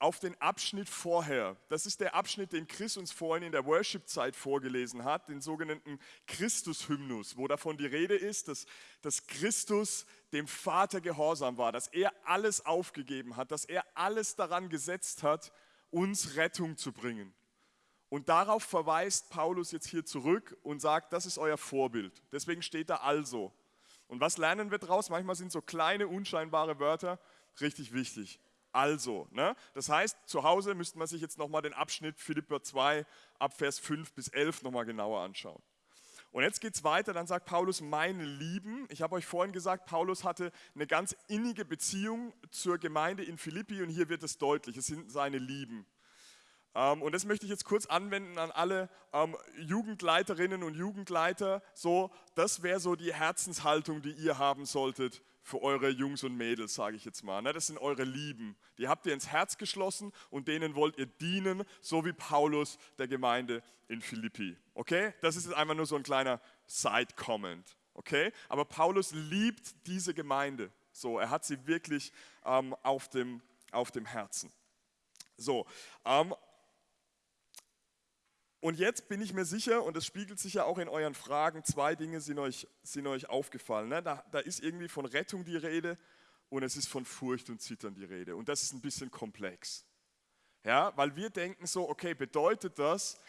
auf den Abschnitt vorher. Das ist der Abschnitt, den Chris uns vorhin in der Worship-Zeit vorgelesen hat, den sogenannten Christus-Hymnus, wo davon die Rede ist, dass, dass Christus dem Vater gehorsam war, dass er alles aufgegeben hat, dass er alles daran gesetzt hat, uns Rettung zu bringen. Und darauf verweist Paulus jetzt hier zurück und sagt, das ist euer Vorbild. Deswegen steht da also. Und was lernen wir daraus? Manchmal sind so kleine, unscheinbare Wörter richtig wichtig also. Ne? Das heißt, zu Hause müsste man sich jetzt nochmal den Abschnitt Philipper 2 ab Vers 5 bis 11 nochmal genauer anschauen. Und jetzt geht es weiter, dann sagt Paulus, meine Lieben, ich habe euch vorhin gesagt, Paulus hatte eine ganz innige Beziehung zur Gemeinde in Philippi und hier wird es deutlich, es sind seine Lieben. Ähm, und das möchte ich jetzt kurz anwenden an alle ähm, Jugendleiterinnen und Jugendleiter. So, das wäre so die Herzenshaltung, die ihr haben solltet für eure Jungs und Mädels, sage ich jetzt mal. Ne? Das sind eure Lieben. Die habt ihr ins Herz geschlossen und denen wollt ihr dienen, so wie Paulus der Gemeinde in Philippi. Okay? Das ist jetzt einfach nur so ein kleiner Side-Comment. Okay? Aber Paulus liebt diese Gemeinde. So, er hat sie wirklich ähm, auf, dem, auf dem Herzen. So, ähm, und jetzt bin ich mir sicher, und das spiegelt sich ja auch in euren Fragen, zwei Dinge sind euch, sind euch aufgefallen. Ne? Da, da ist irgendwie von Rettung die Rede und es ist von Furcht und Zittern die Rede. Und das ist ein bisschen komplex. Ja, weil wir denken so, okay, bedeutet das,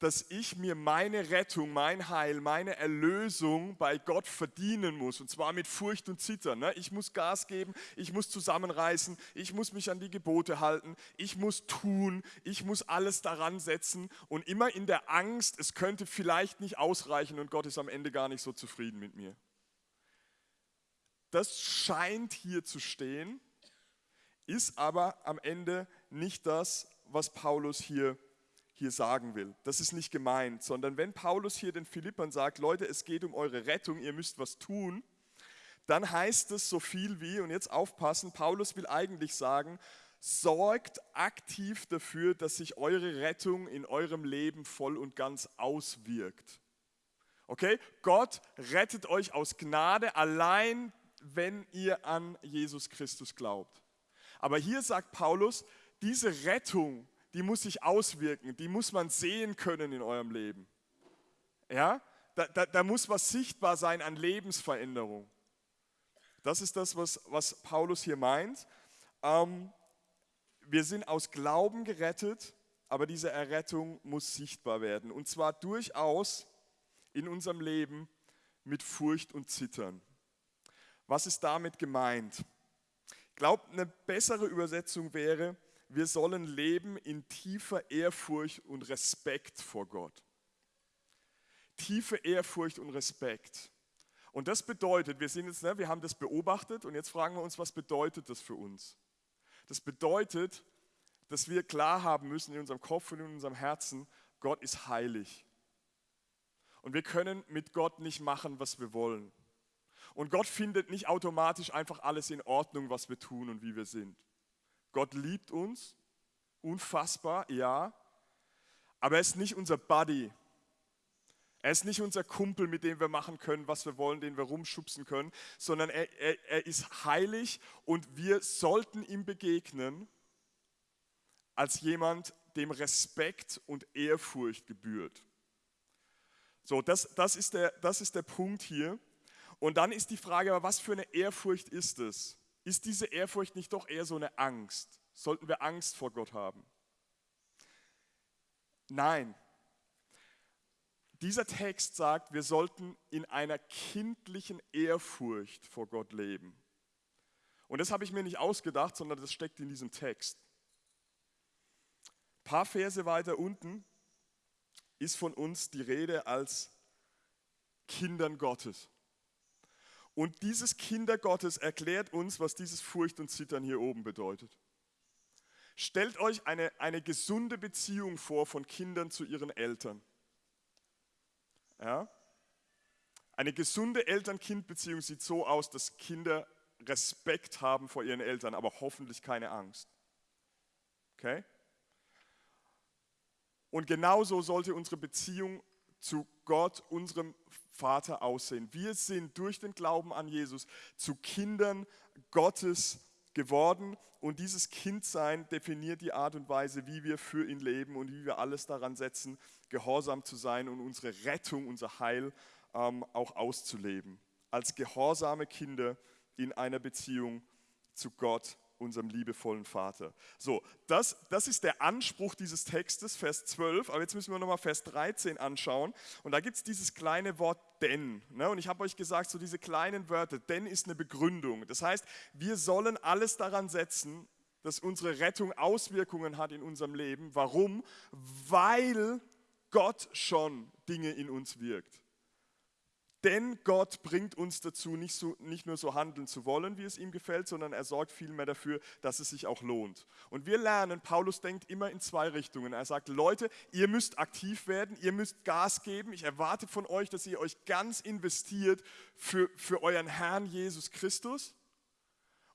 dass ich mir meine Rettung, mein Heil, meine Erlösung bei Gott verdienen muss. Und zwar mit Furcht und Zittern. Ne? Ich muss Gas geben, ich muss zusammenreißen, ich muss mich an die Gebote halten, ich muss tun, ich muss alles daran setzen und immer in der Angst, es könnte vielleicht nicht ausreichen und Gott ist am Ende gar nicht so zufrieden mit mir. das scheint hier zu stehen, ist aber am Ende nicht das, was Paulus hier, hier sagen will. Das ist nicht gemeint, sondern wenn Paulus hier den Philippern sagt, Leute, es geht um eure Rettung, ihr müsst was tun, dann heißt es so viel wie, und jetzt aufpassen, Paulus will eigentlich sagen, sorgt aktiv dafür, dass sich eure Rettung in eurem Leben voll und ganz auswirkt. Okay? Gott rettet euch aus Gnade allein, wenn ihr an Jesus Christus glaubt. Aber hier sagt Paulus, diese Rettung, die muss sich auswirken, die muss man sehen können in eurem Leben. Ja? Da, da, da muss was sichtbar sein an Lebensveränderung. Das ist das, was, was Paulus hier meint. Ähm, wir sind aus Glauben gerettet, aber diese Errettung muss sichtbar werden. Und zwar durchaus in unserem Leben mit Furcht und Zittern. Was ist damit gemeint? Ich glaube, eine bessere Übersetzung wäre, wir sollen leben in tiefer Ehrfurcht und Respekt vor Gott. Tiefe Ehrfurcht und Respekt. Und das bedeutet, wir sind jetzt, ne, wir haben das beobachtet und jetzt fragen wir uns, was bedeutet das für uns? Das bedeutet, dass wir klar haben müssen in unserem Kopf und in unserem Herzen, Gott ist heilig. Und wir können mit Gott nicht machen, was wir wollen. Und Gott findet nicht automatisch einfach alles in Ordnung, was wir tun und wie wir sind. Gott liebt uns, unfassbar, ja, aber er ist nicht unser Buddy. Er ist nicht unser Kumpel, mit dem wir machen können, was wir wollen, den wir rumschubsen können, sondern er, er, er ist heilig und wir sollten ihm begegnen als jemand, dem Respekt und Ehrfurcht gebührt. So, das, das, ist der, das ist der Punkt hier. Und dann ist die Frage, was für eine Ehrfurcht ist es? Ist diese Ehrfurcht nicht doch eher so eine Angst? Sollten wir Angst vor Gott haben? Nein. Dieser Text sagt, wir sollten in einer kindlichen Ehrfurcht vor Gott leben. Und das habe ich mir nicht ausgedacht, sondern das steckt in diesem Text. Ein paar Verse weiter unten ist von uns die Rede als Kindern Gottes. Und dieses Kinder Gottes erklärt uns, was dieses Furcht und Zittern hier oben bedeutet. Stellt euch eine, eine gesunde Beziehung vor von Kindern zu ihren Eltern. Ja? Eine gesunde Eltern-Kind-Beziehung sieht so aus, dass Kinder Respekt haben vor ihren Eltern, aber hoffentlich keine Angst. Okay? Und genauso sollte unsere Beziehung zu Gott, unserem Vater, aussehen. Wir sind durch den Glauben an Jesus zu Kindern Gottes geworden und dieses Kindsein definiert die Art und Weise, wie wir für ihn leben und wie wir alles daran setzen, gehorsam zu sein und unsere Rettung, unser Heil ähm, auch auszuleben. Als gehorsame Kinder in einer Beziehung zu Gott unserem liebevollen Vater. So, das, das ist der Anspruch dieses Textes, Vers 12. Aber jetzt müssen wir nochmal Vers 13 anschauen. Und da gibt es dieses kleine Wort denn. Ne? Und ich habe euch gesagt, so diese kleinen Wörter, denn ist eine Begründung. Das heißt, wir sollen alles daran setzen, dass unsere Rettung Auswirkungen hat in unserem Leben. Warum? Weil Gott schon Dinge in uns wirkt. Denn Gott bringt uns dazu, nicht, so, nicht nur so handeln zu wollen, wie es ihm gefällt, sondern er sorgt vielmehr dafür, dass es sich auch lohnt. Und wir lernen, Paulus denkt immer in zwei Richtungen. Er sagt, Leute, ihr müsst aktiv werden, ihr müsst Gas geben. Ich erwarte von euch, dass ihr euch ganz investiert für, für euren Herrn Jesus Christus.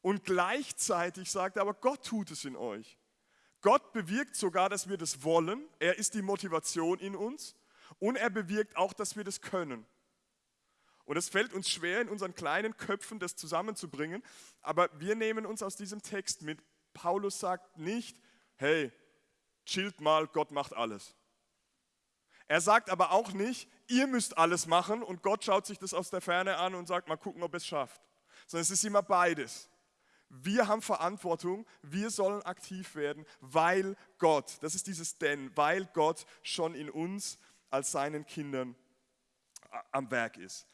Und gleichzeitig sagt er, aber Gott tut es in euch. Gott bewirkt sogar, dass wir das wollen. Er ist die Motivation in uns. Und er bewirkt auch, dass wir das können. Und es fällt uns schwer, in unseren kleinen Köpfen das zusammenzubringen, aber wir nehmen uns aus diesem Text mit. Paulus sagt nicht, hey, chillt mal, Gott macht alles. Er sagt aber auch nicht, ihr müsst alles machen und Gott schaut sich das aus der Ferne an und sagt, mal gucken, ob es schafft. Sondern es ist immer beides. Wir haben Verantwortung, wir sollen aktiv werden, weil Gott, das ist dieses Denn, weil Gott schon in uns als seinen Kindern am Werk ist.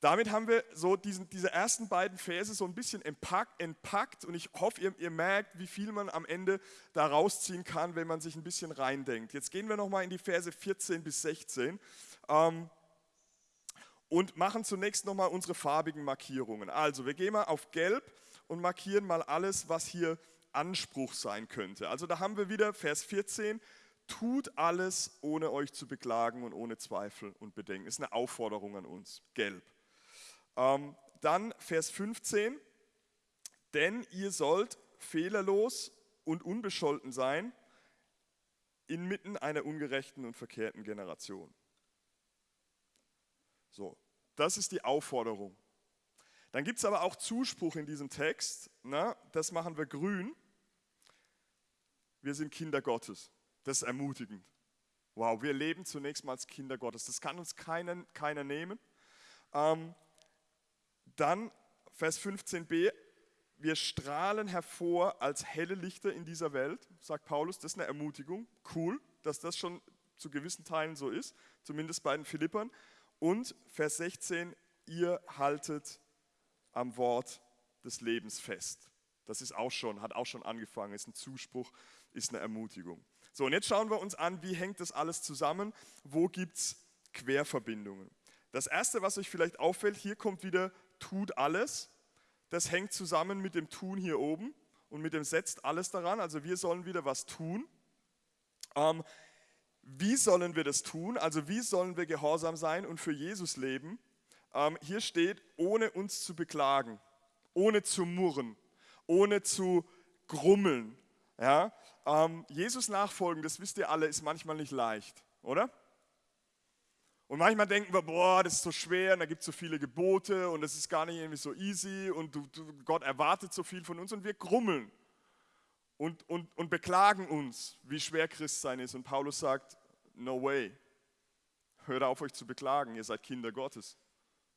Damit haben wir so diesen, diese ersten beiden Verse so ein bisschen entpackt, und ich hoffe, ihr, ihr, merkt, wie viel man am Ende da rausziehen kann, wenn man sich ein bisschen reindenkt. Jetzt gehen wir nochmal in die Verse 14 bis 16. Ähm, und machen zunächst nochmal unsere farbigen Markierungen. Also wir gehen mal auf Gelb und markieren mal alles, was hier Anspruch sein könnte. Also da haben wir wieder Vers 14, tut alles, ohne euch zu beklagen und ohne Zweifel und Bedenken. Ist eine Aufforderung an uns, gelb. Ähm, dann Vers 15, denn ihr sollt fehlerlos und unbescholten sein inmitten einer ungerechten und verkehrten Generation. So, das ist die Aufforderung. Dann gibt es aber auch Zuspruch in diesem Text. Na, das machen wir grün. Wir sind Kinder Gottes. Das ist ermutigend. Wow, wir leben zunächst mal als Kinder Gottes. Das kann uns keiner, keiner nehmen. Ähm, dann Vers 15b, wir strahlen hervor als helle Lichter in dieser Welt, sagt Paulus. Das ist eine Ermutigung. Cool, dass das schon zu gewissen Teilen so ist, zumindest bei den Philippern. Und Vers 16, ihr haltet am Wort des Lebens fest. Das ist auch schon, hat auch schon angefangen, ist ein Zuspruch, ist eine Ermutigung. So, und jetzt schauen wir uns an, wie hängt das alles zusammen, wo gibt es Querverbindungen. Das Erste, was euch vielleicht auffällt, hier kommt wieder tut alles. Das hängt zusammen mit dem Tun hier oben und mit dem setzt alles daran. Also wir sollen wieder was tun. Ähm, wie sollen wir das tun? Also wie sollen wir gehorsam sein und für Jesus leben? Ähm, hier steht, ohne uns zu beklagen, ohne zu murren, ohne zu grummeln. Ja? Ähm, Jesus nachfolgen, das wisst ihr alle, ist manchmal nicht leicht, oder? Und manchmal denken wir, boah, das ist so schwer und da gibt es so viele Gebote und das ist gar nicht irgendwie so easy und du, du, Gott erwartet so viel von uns und wir grummeln und, und, und beklagen uns, wie schwer Christsein ist. Und Paulus sagt, no way, hört auf euch zu beklagen, ihr seid Kinder Gottes.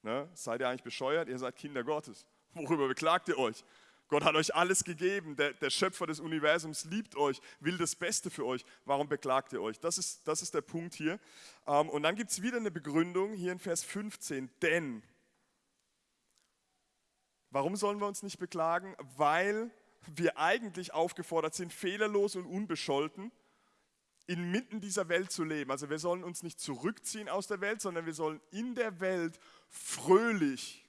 Ne? Seid ihr eigentlich bescheuert? Ihr seid Kinder Gottes. Worüber beklagt ihr euch? Gott hat euch alles gegeben. Der, der, Schöpfer des Universums liebt euch, will das Beste für euch. Warum beklagt ihr euch? Das ist, das ist der Punkt hier. Ähm, und dann gibt es wieder eine Begründung hier in Vers 15. Denn. Warum sollen wir uns nicht beklagen? Weil wir eigentlich aufgefordert sind, fehlerlos und unbescholten inmitten dieser Welt zu leben. Also wir sollen uns nicht zurückziehen aus der Welt, sondern wir sollen in der Welt fröhlich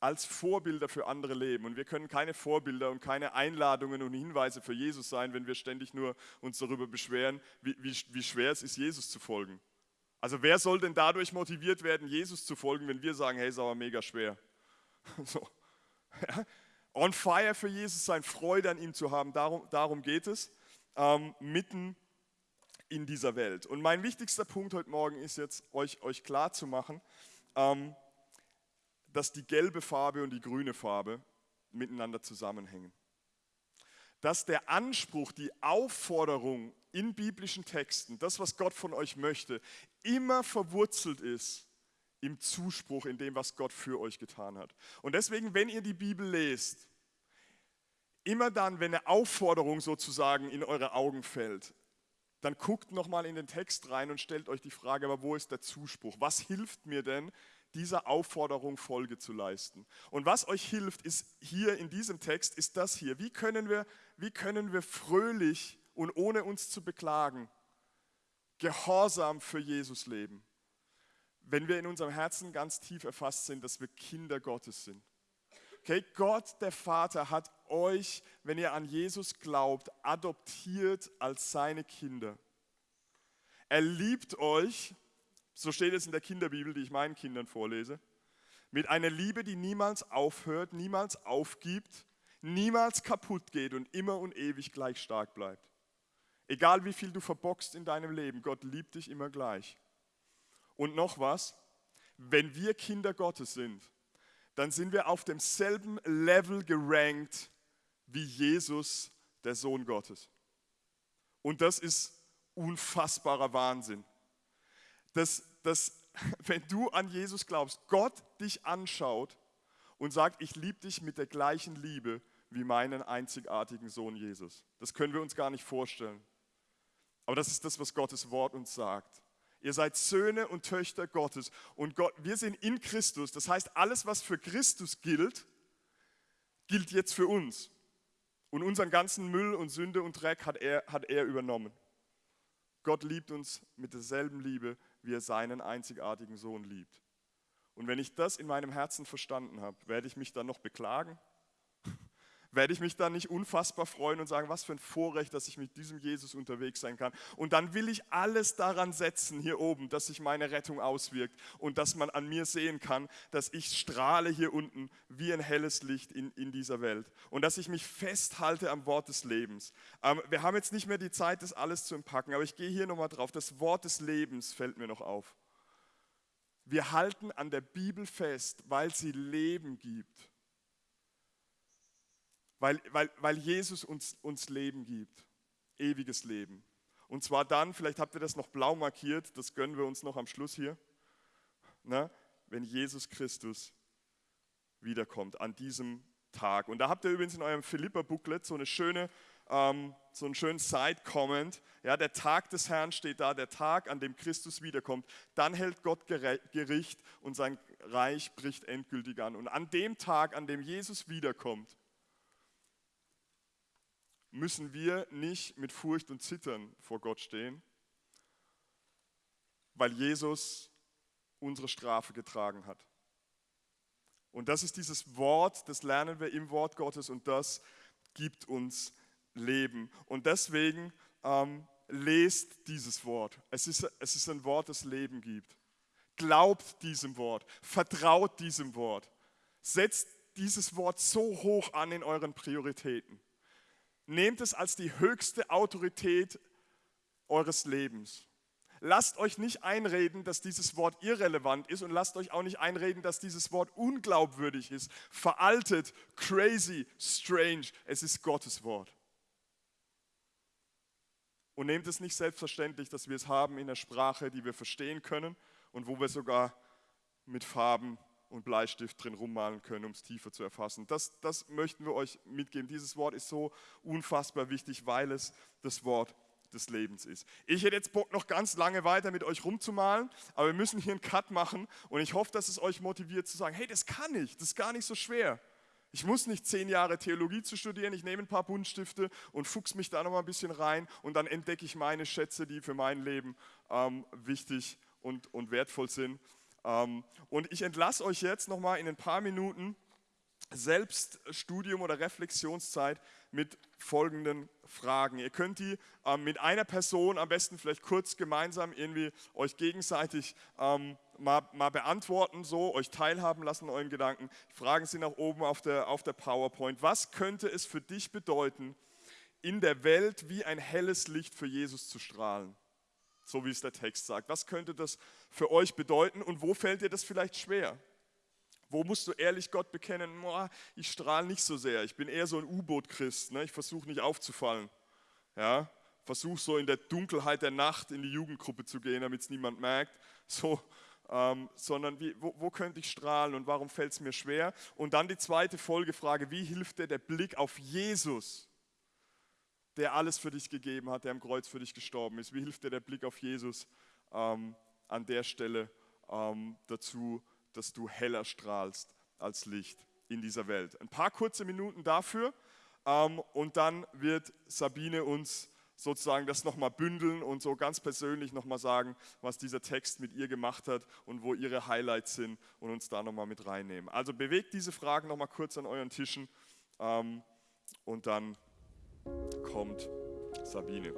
als Vorbilder für andere leben. Und wir können keine Vorbilder und keine Einladungen und Hinweise für Jesus sein, wenn wir ständig nur uns darüber beschweren, wie, wie, wie schwer es ist, Jesus zu folgen. Also wer soll denn dadurch motiviert werden, Jesus zu folgen, wenn wir sagen, hey, ist aber mega schwer. So. Ja. On fire für Jesus sein, Freude an ihm zu haben, darum, darum geht es, ähm, mitten in dieser Welt. Und mein wichtigster Punkt heute Morgen ist jetzt, euch, euch klar ähm, dass die gelbe Farbe und die grüne Farbe miteinander zusammenhängen. Dass der Anspruch, die Aufforderung in biblischen Texten, das, was Gott von euch möchte, immer verwurzelt ist im Zuspruch, in dem, was Gott für euch getan hat. Und deswegen, wenn ihr die Bibel lest, immer dann, wenn eine Aufforderung sozusagen in eure Augen fällt, dann guckt nochmal in den Text rein und stellt euch die Frage, aber wo ist der Zuspruch? Was hilft mir denn, dieser Aufforderung Folge zu leisten. Und was euch hilft, ist hier in diesem Text, ist das hier. Wie können wir, wie können wir fröhlich und ohne uns zu beklagen, gehorsam für Jesus leben? Wenn wir in unserem Herzen ganz tief erfasst sind, dass wir Kinder Gottes sind. Okay, Gott, der Vater, hat euch, wenn ihr an Jesus glaubt, adoptiert als seine Kinder. Er liebt euch so steht es in der Kinderbibel, die ich meinen Kindern vorlese. Mit einer Liebe, die niemals aufhört, niemals aufgibt, niemals kaputt geht und immer und ewig gleich stark bleibt. Egal wie viel du verbockst in deinem Leben, Gott liebt dich immer gleich. Und noch was, wenn wir Kinder Gottes sind, dann sind wir auf demselben Level gerankt wie Jesus, der Sohn Gottes. Und das ist unfassbarer Wahnsinn dass, dass wenn du an Jesus glaubst, Gott dich anschaut und sagt, ich liebe dich mit der gleichen Liebe wie meinen einzigartigen Sohn Jesus. Das können wir uns gar nicht vorstellen. Aber das ist das, was Gottes Wort uns sagt. Ihr seid Söhne und Töchter Gottes und Gott, wir sind in Christus. Das heißt, alles, was für Christus gilt, gilt jetzt für uns. Und unseren ganzen Müll und Sünde und Dreck hat er, hat er übernommen. Gott liebt uns mit derselben Liebe, wie er seinen einzigartigen Sohn liebt. Und wenn ich das in meinem Herzen verstanden habe, werde ich mich dann noch beklagen? Werde ich mich dann nicht unfassbar freuen und sagen, was für ein Vorrecht, dass ich mit diesem Jesus unterwegs sein kann. Und dann will ich alles daran setzen hier oben, dass sich meine Rettung auswirkt und dass man an mir sehen kann, dass ich strahle hier unten wie ein helles Licht in, in dieser Welt und dass ich mich festhalte am Wort des Lebens. Ähm, wir haben jetzt nicht mehr die Zeit, das alles zu entpacken, aber ich gehe hier nochmal drauf. Das Wort des Lebens fällt mir noch auf. Wir halten an der Bibel fest, weil sie Leben gibt. Weil, weil, weil Jesus uns, uns Leben gibt, ewiges Leben. Und zwar dann, vielleicht habt ihr das noch blau markiert, das gönnen wir uns noch am Schluss hier, ne, wenn Jesus Christus wiederkommt an diesem Tag. Und da habt ihr übrigens in eurem Philippa-Booklet so eine schöne, ähm, so einen schönen Side-Comment. Ja, der Tag des Herrn steht da, der Tag, an dem Christus wiederkommt. Dann hält Gott Gericht und sein Reich bricht endgültig an. Und an dem Tag, an dem Jesus wiederkommt, müssen wir nicht mit Furcht und Zittern vor Gott stehen, weil Jesus unsere Strafe getragen hat. Und das ist dieses Wort, das lernen wir im Wort Gottes und das gibt uns Leben. Und deswegen ähm, lest dieses Wort. Es ist, es ist ein Wort, das Leben gibt. Glaubt diesem Wort, vertraut diesem Wort. Setzt dieses Wort so hoch an in euren Prioritäten. Nehmt es als die höchste Autorität eures Lebens. Lasst euch nicht einreden, dass dieses Wort irrelevant ist und lasst euch auch nicht einreden, dass dieses Wort unglaubwürdig ist, veraltet, crazy, strange. Es ist Gottes Wort. Und nehmt es nicht selbstverständlich, dass wir es haben in der Sprache, die wir verstehen können und wo wir sogar mit Farben und Bleistift drin rummalen können, um es tiefer zu erfassen. Das, das möchten wir euch mitgeben. Dieses Wort ist so unfassbar wichtig, weil es das Wort des Lebens ist. Ich hätte jetzt Bock, noch ganz lange weiter mit euch rumzumalen, aber wir müssen hier einen Cut machen und ich hoffe, dass es euch motiviert zu sagen, hey, das kann ich, das ist gar nicht so schwer. Ich muss nicht zehn Jahre Theologie zu studieren, ich nehme ein paar Buntstifte und fuchs mich da noch mal ein bisschen rein und dann entdecke ich meine Schätze, die für mein Leben ähm, wichtig und, und wertvoll sind. Ähm, und ich entlasse euch jetzt nochmal in ein paar Minuten Selbststudium oder Reflexionszeit mit folgenden Fragen. Ihr könnt die ähm, mit einer Person am besten vielleicht kurz gemeinsam irgendwie euch gegenseitig ähm, mal, mal, beantworten, so euch teilhaben lassen euren Gedanken. Fragen sind auch oben auf der, auf der PowerPoint. Was könnte es für dich bedeuten, in der Welt wie ein helles Licht für Jesus zu strahlen? So wie es der Text sagt. Was könnte das für euch bedeuten und wo fällt dir das vielleicht schwer? Wo musst du ehrlich Gott bekennen, ich strahle nicht so sehr, ich bin eher so ein U-Boot-Christ, ne? ich versuche nicht aufzufallen. Ja? Versuche so in der Dunkelheit der Nacht in die Jugendgruppe zu gehen, damit es niemand merkt. So, ähm, sondern wie, wo, wo, könnte ich strahlen und warum fällt es mir schwer? Und dann die zweite Folgefrage, wie hilft dir der Blick auf Jesus? Der alles für dich gegeben hat, der am Kreuz für dich gestorben ist? Wie hilft dir der Blick auf Jesus ähm, an der Stelle ähm, dazu, dass du heller strahlst als Licht in dieser Welt? Ein paar kurze Minuten dafür ähm, und dann wird Sabine uns sozusagen das nochmal bündeln und so ganz persönlich nochmal sagen, was dieser Text mit ihr gemacht hat und wo ihre Highlights sind und uns da nochmal mit reinnehmen. Also bewegt diese Fragen nochmal kurz an euren Tischen ähm, und dann kommt Sabine.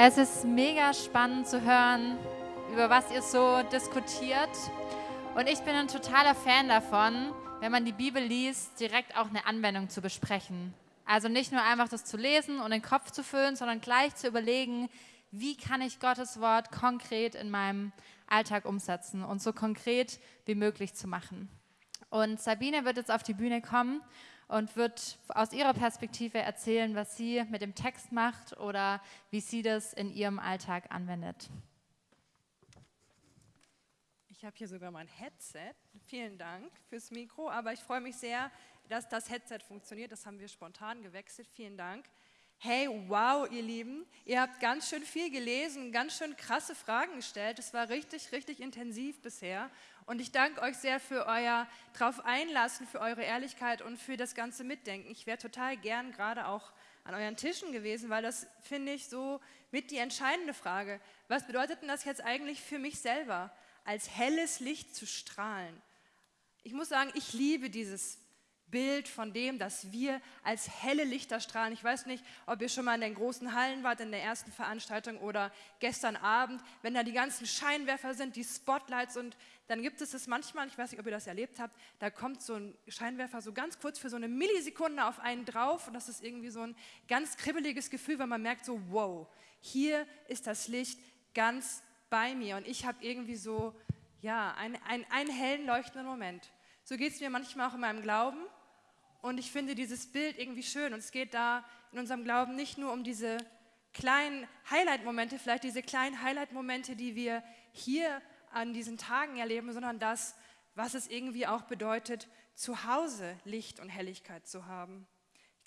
Es ist mega spannend zu hören, über was ihr so diskutiert. Und ich bin ein totaler Fan davon, wenn man die Bibel liest, direkt auch eine Anwendung zu besprechen. Also nicht nur einfach das zu lesen und den Kopf zu füllen, sondern gleich zu überlegen, wie kann ich Gottes Wort konkret in meinem Alltag umsetzen und so konkret wie möglich zu machen. Und Sabine wird jetzt auf die Bühne kommen und wird aus ihrer Perspektive erzählen, was sie mit dem Text macht oder wie sie das in ihrem Alltag anwendet. Ich habe hier sogar mein Headset. Vielen Dank fürs Mikro, aber ich freue mich sehr, dass das Headset funktioniert. Das haben wir spontan gewechselt. Vielen Dank. Hey, wow, ihr Lieben, ihr habt ganz schön viel gelesen, ganz schön krasse Fragen gestellt. Es war richtig, richtig intensiv bisher. Und ich danke euch sehr für euer drauf einlassen, für eure Ehrlichkeit und für das ganze Mitdenken. Ich wäre total gern gerade auch an euren Tischen gewesen, weil das finde ich so mit die entscheidende Frage. Was bedeutet denn das jetzt eigentlich für mich selber, als helles Licht zu strahlen? Ich muss sagen, ich liebe dieses Bild von dem, dass wir als helle Lichter strahlen. Ich weiß nicht, ob ihr schon mal in den großen Hallen wart, in der ersten Veranstaltung oder gestern Abend, wenn da die ganzen Scheinwerfer sind, die Spotlights und dann gibt es es manchmal, ich weiß nicht, ob ihr das erlebt habt, da kommt so ein Scheinwerfer so ganz kurz für so eine Millisekunde auf einen drauf und das ist irgendwie so ein ganz kribbeliges Gefühl, weil man merkt so, wow, hier ist das Licht ganz bei mir und ich habe irgendwie so, ja, einen, einen, einen hellen, leuchtenden Moment. So geht es mir manchmal auch in meinem Glauben und ich finde dieses Bild irgendwie schön. Und es geht da in unserem Glauben nicht nur um diese kleinen Highlight-Momente, vielleicht diese kleinen Highlight-Momente, die wir hier an diesen Tagen erleben, sondern das, was es irgendwie auch bedeutet, zu Hause Licht und Helligkeit zu haben.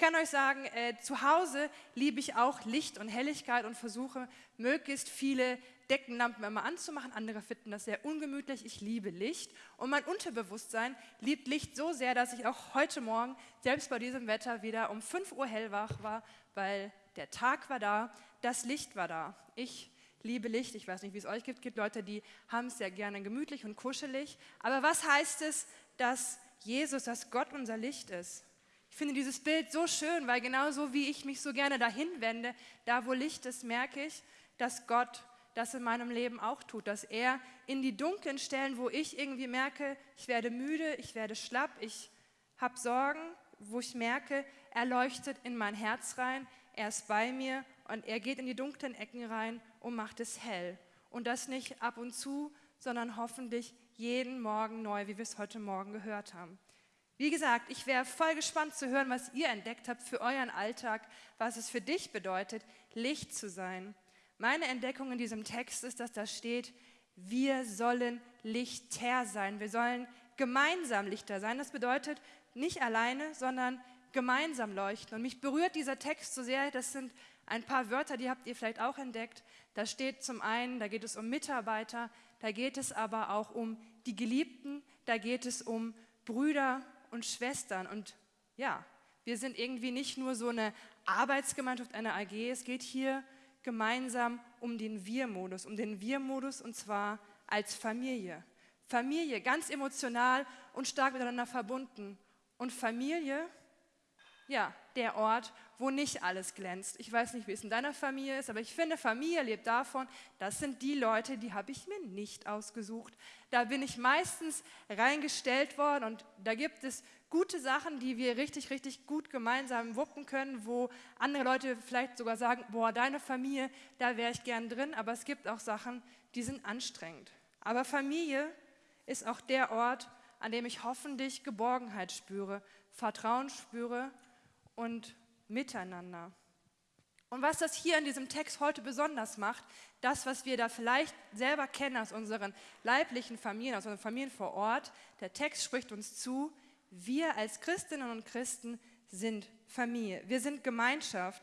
Ich kann euch sagen, äh, zu Hause liebe ich auch Licht und Helligkeit und versuche möglichst viele Deckenlampen immer anzumachen. Andere finden das sehr ungemütlich. Ich liebe Licht. Und mein Unterbewusstsein liebt Licht so sehr, dass ich auch heute Morgen, selbst bei diesem Wetter, wieder um 5 Uhr hellwach war, weil der Tag war da, das Licht war da. Ich liebe Licht. Ich weiß nicht, wie es euch gibt. Es gibt Leute, die haben es sehr gerne gemütlich und kuschelig. Aber was heißt es, dass Jesus, dass Gott unser Licht ist? Ich finde dieses Bild so schön, weil genauso wie ich mich so gerne dahin wende, da wo Licht ist, merke ich, dass Gott das in meinem Leben auch tut, dass er in die dunklen Stellen, wo ich irgendwie merke, ich werde müde, ich werde schlapp, ich habe Sorgen, wo ich merke, er leuchtet in mein Herz rein, er ist bei mir und er geht in die dunklen Ecken rein und macht es hell. Und das nicht ab und zu, sondern hoffentlich jeden Morgen neu, wie wir es heute Morgen gehört haben. Wie gesagt, ich wäre voll gespannt zu hören, was ihr entdeckt habt für euren Alltag, was es für dich bedeutet, Licht zu sein. Meine Entdeckung in diesem Text ist, dass da steht, wir sollen Lichter sein. Wir sollen gemeinsam Lichter sein. Das bedeutet nicht alleine, sondern gemeinsam leuchten. Und mich berührt dieser Text so sehr, das sind ein paar Wörter, die habt ihr vielleicht auch entdeckt. Da steht zum einen, da geht es um Mitarbeiter, da geht es aber auch um die Geliebten, da geht es um Brüder und Schwestern. Und ja, wir sind irgendwie nicht nur so eine Arbeitsgemeinschaft, eine AG, es geht hier gemeinsam um den Wir-Modus, um den Wir-Modus und zwar als Familie. Familie, ganz emotional und stark miteinander verbunden. Und Familie, ja, der Ort, wo nicht alles glänzt. Ich weiß nicht, wie es in deiner Familie ist, aber ich finde, Familie lebt davon, das sind die Leute, die habe ich mir nicht ausgesucht. Da bin ich meistens reingestellt worden und da gibt es gute Sachen, die wir richtig, richtig gut gemeinsam wuppen können, wo andere Leute vielleicht sogar sagen, boah, deine Familie, da wäre ich gern drin, aber es gibt auch Sachen, die sind anstrengend. Aber Familie ist auch der Ort, an dem ich hoffentlich Geborgenheit spüre, Vertrauen spüre und Miteinander. Und was das hier in diesem Text heute besonders macht, das, was wir da vielleicht selber kennen aus unseren leiblichen Familien, aus unseren Familien vor Ort, der Text spricht uns zu, wir als Christinnen und Christen sind Familie, wir sind Gemeinschaft.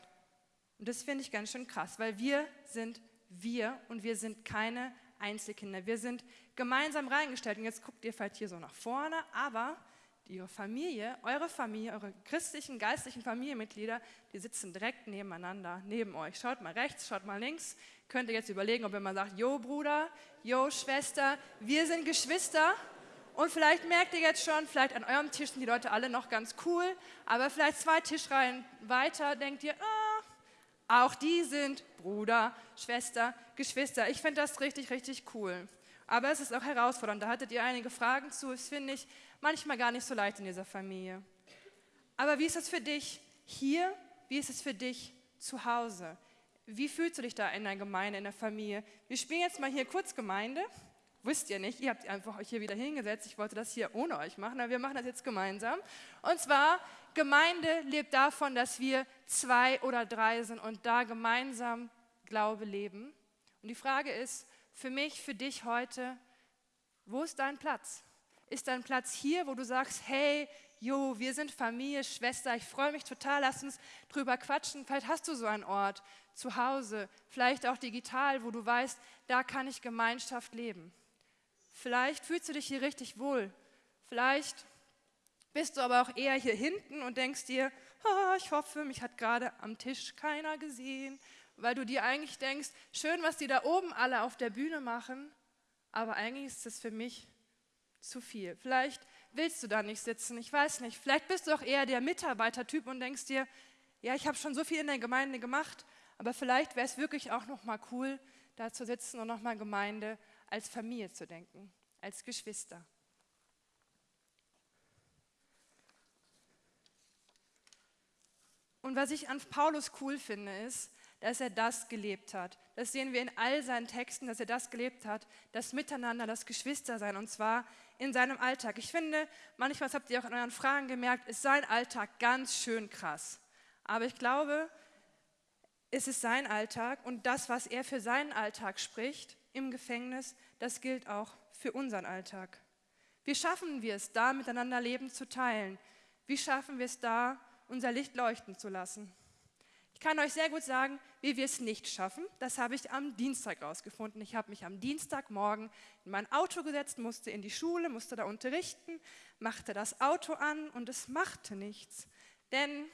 Und das finde ich ganz schön krass, weil wir sind wir und wir sind keine Einzelkinder. Wir sind gemeinsam reingestellt. Und jetzt guckt ihr vielleicht hier so nach vorne, aber ihre Familie, eure Familie, eure christlichen, geistlichen Familienmitglieder, die sitzen direkt nebeneinander, neben euch. Schaut mal rechts, schaut mal links. Könnt ihr jetzt überlegen, ob ihr mal sagt, Jo Bruder, Jo Schwester, wir sind Geschwister. Und vielleicht merkt ihr jetzt schon, vielleicht an eurem Tisch sind die Leute alle noch ganz cool, aber vielleicht zwei Tischreihen weiter denkt ihr, ah, Auch die sind Bruder, Schwester, Geschwister. Ich finde das richtig, richtig cool. Aber es ist auch herausfordernd. Da hattet ihr einige Fragen zu. Das finde ich manchmal gar nicht so leicht in dieser Familie. Aber wie ist es für dich hier? Wie ist es für dich zu Hause? Wie fühlst du dich da in der Gemeinde, in der Familie? Wir spielen jetzt mal hier kurz Gemeinde. Wisst ihr nicht, ihr habt einfach euch hier wieder hingesetzt. Ich wollte das hier ohne euch machen, aber wir machen das jetzt gemeinsam. Und zwar, Gemeinde lebt davon, dass wir zwei oder drei sind und da gemeinsam Glaube leben. Und die Frage ist für mich, für dich heute, wo ist dein Platz? Ist dein Platz hier, wo du sagst, hey, jo, wir sind Familie, Schwester, ich freue mich total, lass uns drüber quatschen. Vielleicht hast du so einen Ort zu Hause, vielleicht auch digital, wo du weißt, da kann ich Gemeinschaft leben. Vielleicht fühlst du dich hier richtig wohl. Vielleicht bist du aber auch eher hier hinten und denkst dir, oh, ich hoffe, mich hat gerade am Tisch keiner gesehen, weil du dir eigentlich denkst, schön, was die da oben alle auf der Bühne machen, aber eigentlich ist es für mich zu viel. Vielleicht willst du da nicht sitzen, ich weiß nicht. Vielleicht bist du auch eher der Mitarbeitertyp und denkst dir, ja, ich habe schon so viel in der Gemeinde gemacht, aber vielleicht wäre es wirklich auch noch mal cool, da zu sitzen und noch mal Gemeinde als Familie zu denken, als Geschwister. Und was ich an Paulus cool finde, ist, dass er das gelebt hat. Das sehen wir in all seinen Texten, dass er das gelebt hat, das Miteinander, das Geschwistersein, und zwar in seinem Alltag. Ich finde, manchmal habt ihr auch in euren Fragen gemerkt, ist sein Alltag ganz schön krass. Aber ich glaube, es ist sein Alltag und das, was er für seinen Alltag spricht, im Gefängnis, das gilt auch für unseren Alltag. Wie schaffen wir es da, miteinander Leben zu teilen? Wie schaffen wir es da, unser Licht leuchten zu lassen? Ich kann euch sehr gut sagen, wie wir es nicht schaffen. Das habe ich am Dienstag rausgefunden. Ich habe mich am Dienstagmorgen in mein Auto gesetzt, musste in die Schule, musste da unterrichten, machte das Auto an und es machte nichts. Denn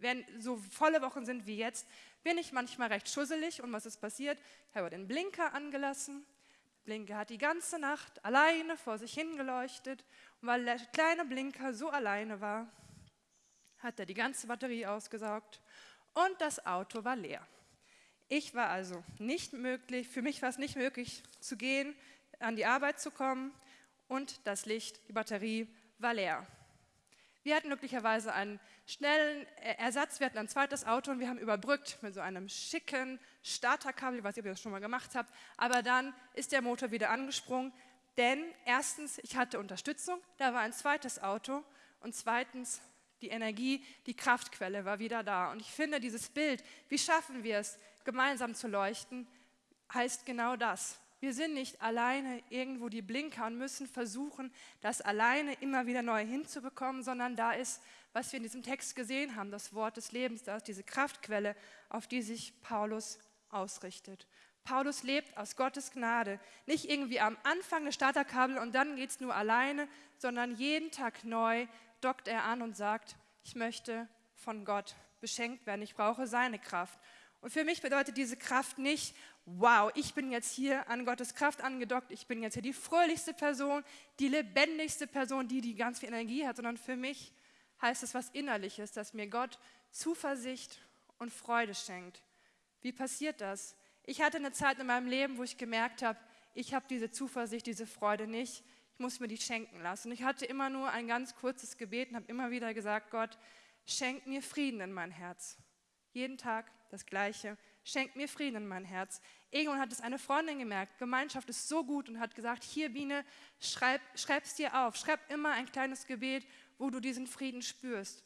wenn so volle Wochen sind wie jetzt, bin ich manchmal recht schusselig und was ist passiert? Ich habe den Blinker angelassen. Der Blinker hat die ganze Nacht alleine vor sich hingeleuchtet und weil der kleine Blinker so alleine war, hat er die ganze Batterie ausgesaugt und das Auto war leer. Ich war also nicht möglich, für mich war es nicht möglich zu gehen, an die Arbeit zu kommen und das Licht, die Batterie war leer. Wir hatten glücklicherweise einen schnellen Ersatz, wir hatten ein zweites Auto und wir haben überbrückt mit so einem schicken Starterkabel, ich weiß nicht, ob ihr das schon mal gemacht habt, aber dann ist der Motor wieder angesprungen, denn erstens, ich hatte Unterstützung, da war ein zweites Auto und zweitens, die Energie, die Kraftquelle war wieder da. Und ich finde dieses Bild, wie schaffen wir es, gemeinsam zu leuchten, heißt genau das. Wir sind nicht alleine irgendwo die Blinker und müssen versuchen, das alleine immer wieder neu hinzubekommen, sondern da ist, was wir in diesem Text gesehen haben, das Wort des Lebens, da ist diese Kraftquelle, auf die sich Paulus ausrichtet. Paulus lebt aus Gottes Gnade, nicht irgendwie am Anfang des Starterkabel und dann geht es nur alleine, sondern jeden Tag neu dockt er an und sagt, ich möchte von Gott beschenkt werden, ich brauche seine Kraft. Und für mich bedeutet diese Kraft nicht, wow, ich bin jetzt hier an Gottes Kraft angedockt, ich bin jetzt hier die fröhlichste Person, die lebendigste Person, die die ganz viel Energie hat, sondern für mich heißt es was Innerliches, dass mir Gott Zuversicht und Freude schenkt. Wie passiert das? Ich hatte eine Zeit in meinem Leben, wo ich gemerkt habe, ich habe diese Zuversicht, diese Freude nicht. Ich muss mir die schenken lassen. Ich hatte immer nur ein ganz kurzes Gebet und habe immer wieder gesagt, Gott, schenk mir Frieden in mein Herz. Jeden Tag das Gleiche. Schenk mir Frieden in mein Herz. Irgendwann hat es eine Freundin gemerkt, Gemeinschaft ist so gut und hat gesagt, hier Biene, schreib, es dir auf. Schreib immer ein kleines Gebet, wo du diesen Frieden spürst.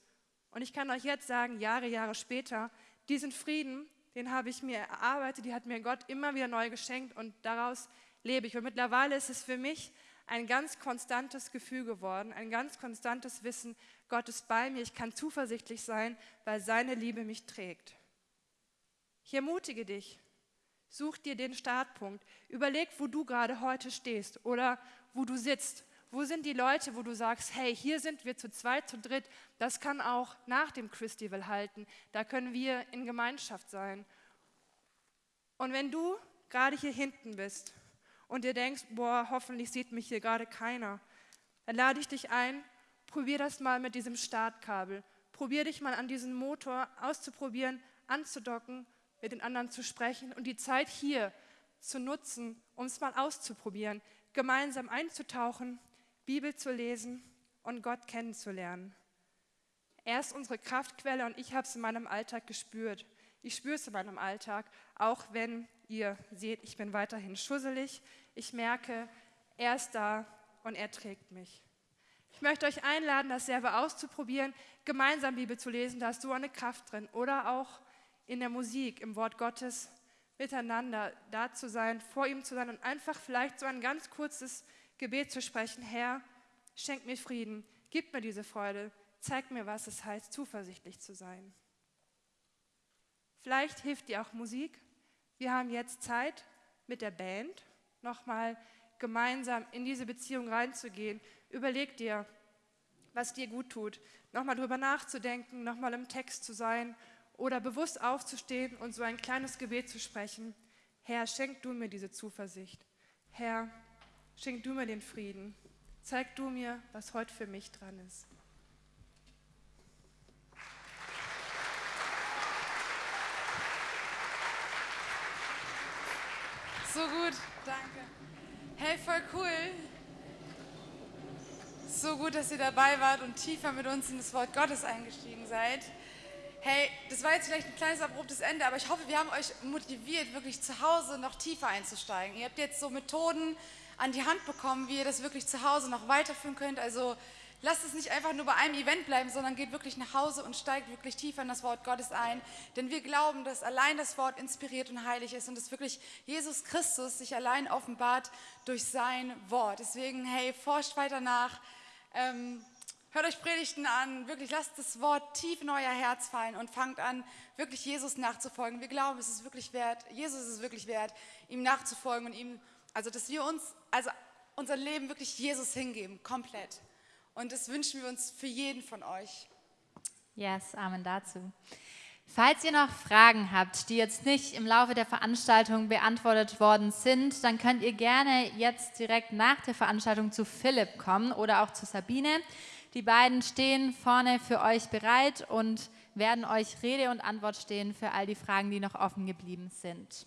Und ich kann euch jetzt sagen, Jahre, Jahre später, diesen Frieden, den habe ich mir erarbeitet, die hat mir Gott immer wieder neu geschenkt und daraus lebe ich. Und mittlerweile ist es für mich ein ganz konstantes Gefühl geworden, ein ganz konstantes Wissen, Gott ist bei mir, ich kann zuversichtlich sein, weil seine Liebe mich trägt. Ich ermutige dich, such dir den Startpunkt, überleg, wo du gerade heute stehst oder wo du sitzt. Wo sind die Leute, wo du sagst, hey, hier sind wir zu zweit, zu dritt, das kann auch nach dem Christival halten, da können wir in Gemeinschaft sein. Und wenn du gerade hier hinten bist und dir denkst, boah, hoffentlich sieht mich hier gerade keiner, dann lade ich dich ein, probier das mal mit diesem Startkabel. Probier dich mal an diesem Motor auszuprobieren, anzudocken, mit den anderen zu sprechen und die Zeit hier zu nutzen, um es mal auszuprobieren, gemeinsam einzutauchen, Bibel zu lesen und Gott kennenzulernen. Er ist unsere Kraftquelle und ich habe es in meinem Alltag gespürt. Ich spüre es in meinem Alltag, auch wenn ihr seht, ich bin weiterhin schusselig. Ich merke, er ist da und er trägt mich. Ich möchte euch einladen, das selber auszuprobieren, gemeinsam Bibel zu lesen, da ist so eine Kraft drin. Oder auch in der Musik, im Wort Gottes, miteinander da zu sein, vor ihm zu sein und einfach vielleicht so ein ganz kurzes Gebet zu sprechen. Herr, schenk mir Frieden, gib mir diese Freude, zeig mir, was es heißt, zuversichtlich zu sein. Vielleicht hilft dir auch Musik. Wir haben jetzt Zeit mit der Band nochmal gemeinsam in diese Beziehung reinzugehen. Überleg dir, was dir gut tut, nochmal drüber nachzudenken, nochmal im Text zu sein oder bewusst aufzustehen und so ein kleines Gebet zu sprechen. Herr, schenk du mir diese Zuversicht. Herr, schenk du mir den Frieden. Zeig du mir, was heute für mich dran ist. So gut, danke. Hey, voll cool. So gut, dass ihr dabei wart und tiefer mit uns in das Wort Gottes eingestiegen seid. Hey, das war jetzt vielleicht ein kleines abruptes Ende, aber ich hoffe, wir haben euch motiviert, wirklich zu Hause noch tiefer einzusteigen. Ihr habt jetzt so Methoden an die Hand bekommen, wie ihr das wirklich zu Hause noch weiterführen könnt. Also lasst es nicht einfach nur bei einem Event bleiben, sondern geht wirklich nach Hause und steigt wirklich tiefer in das Wort Gottes ein. Denn wir glauben, dass allein das Wort inspiriert und heilig ist und dass wirklich Jesus Christus sich allein offenbart durch sein Wort. Deswegen, hey, forscht weiter nach. Ähm, Hört euch Predigten an, wirklich lasst das Wort tief in euer Herz fallen und fangt an, wirklich Jesus nachzufolgen. Wir glauben, es ist wirklich wert, Jesus ist es wirklich wert, ihm nachzufolgen und ihm, also dass wir uns, also unser Leben wirklich Jesus hingeben, komplett. Und das wünschen wir uns für jeden von euch. Yes, Amen dazu. Falls ihr noch Fragen habt, die jetzt nicht im Laufe der Veranstaltung beantwortet worden sind, dann könnt ihr gerne jetzt direkt nach der Veranstaltung zu Philipp kommen oder auch zu Sabine. Die beiden stehen vorne für euch bereit und werden euch Rede und Antwort stehen für all die Fragen, die noch offen geblieben sind.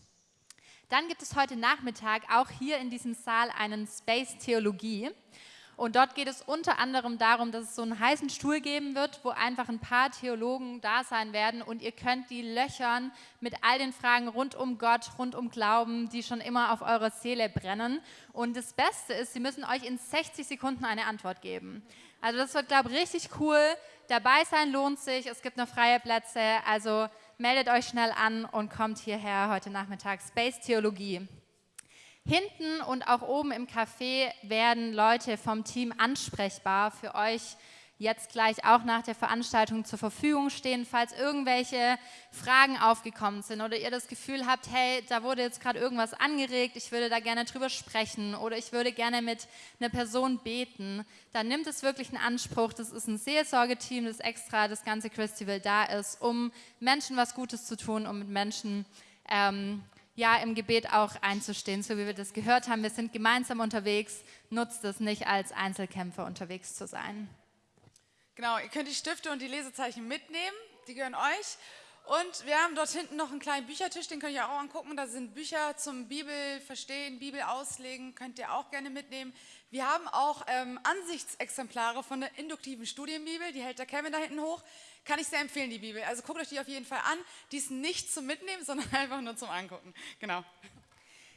Dann gibt es heute Nachmittag auch hier in diesem Saal einen Space Theologie. Und dort geht es unter anderem darum, dass es so einen heißen Stuhl geben wird, wo einfach ein paar Theologen da sein werden und ihr könnt die löchern mit all den Fragen rund um Gott, rund um Glauben, die schon immer auf eurer Seele brennen. Und das Beste ist, sie müssen euch in 60 Sekunden eine Antwort geben. Also das wird, glaube ich, richtig cool. Dabei sein lohnt sich, es gibt noch freie Plätze, also meldet euch schnell an und kommt hierher heute Nachmittag. Space Theologie. Hinten und auch oben im Café werden Leute vom Team ansprechbar für euch jetzt gleich auch nach der Veranstaltung zur Verfügung stehen, falls irgendwelche Fragen aufgekommen sind oder ihr das Gefühl habt, hey, da wurde jetzt gerade irgendwas angeregt, ich würde da gerne drüber sprechen oder ich würde gerne mit einer Person beten, dann nimmt es wirklich einen Anspruch. Das ist ein Seelsorgeteam, das extra das ganze Christival da ist, um Menschen was Gutes zu tun, um mit Menschen ähm, ja im Gebet auch einzustehen, so wie wir das gehört haben. Wir sind gemeinsam unterwegs, nutzt es nicht als Einzelkämpfer unterwegs zu sein. Genau, ihr könnt die Stifte und die Lesezeichen mitnehmen, die gehören euch. Und wir haben dort hinten noch einen kleinen Büchertisch, den könnt ihr auch angucken. Da sind Bücher zum Bibel verstehen, Bibel auslegen, könnt ihr auch gerne mitnehmen. Wir haben auch ähm, Ansichtsexemplare von der induktiven Studienbibel, die hält der Kevin da hinten hoch. Kann ich sehr empfehlen, die Bibel. Also guckt euch die auf jeden Fall an. Die ist nicht zum Mitnehmen, sondern einfach nur zum Angucken. Genau.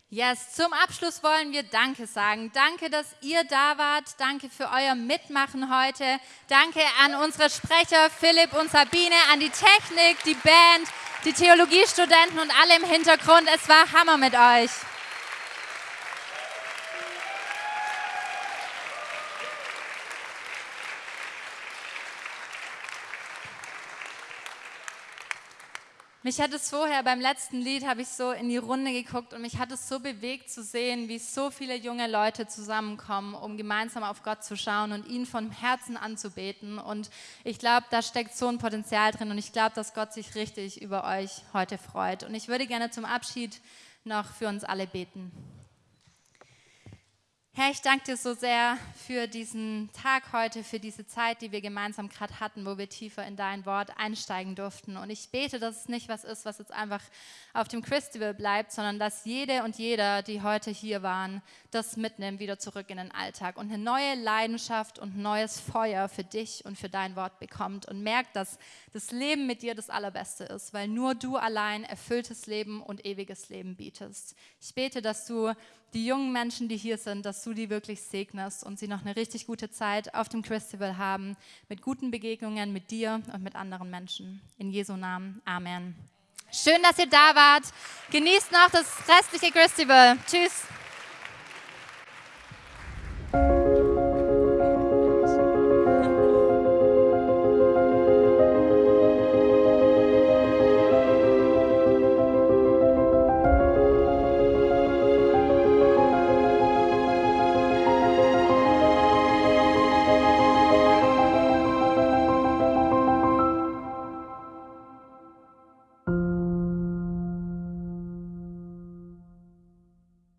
Yes, zum Abschluss wollen wir Danke sagen. Danke, dass ihr da wart. Danke für euer Mitmachen heute. Danke an unsere Sprecher Philipp und Sabine, an die Technik, die Band, die Theologiestudenten und alle im Hintergrund. Es war Hammer mit euch. Mich hat es vorher beim letzten Lied, habe ich so in die Runde geguckt und mich hat es so bewegt zu sehen, wie so viele junge Leute zusammenkommen, um gemeinsam auf Gott zu schauen und ihn von Herzen anzubeten. Und ich glaube, da steckt so ein Potenzial drin und ich glaube, dass Gott sich richtig über euch heute freut. Und ich würde gerne zum Abschied noch für uns alle beten. Herr, ich danke dir so sehr für diesen Tag heute, für diese Zeit, die wir gemeinsam gerade hatten, wo wir tiefer in dein Wort einsteigen durften. Und ich bete, dass es nicht was ist, was jetzt einfach auf dem Festival bleibt, sondern dass jede und jeder, die heute hier waren, das mitnimmt wieder zurück in den Alltag und eine neue Leidenschaft und neues Feuer für dich und für dein Wort bekommt und merkt, dass das Leben mit dir das Allerbeste ist, weil nur du allein erfülltes Leben und ewiges Leben bietest. Ich bete, dass du die jungen Menschen, die hier sind, dass du die wirklich segnest und sie noch eine richtig gute Zeit auf dem Festival haben, mit guten Begegnungen mit dir und mit anderen Menschen. In Jesu Namen. Amen. Schön, dass ihr da wart. Genießt noch das restliche Festival. Tschüss.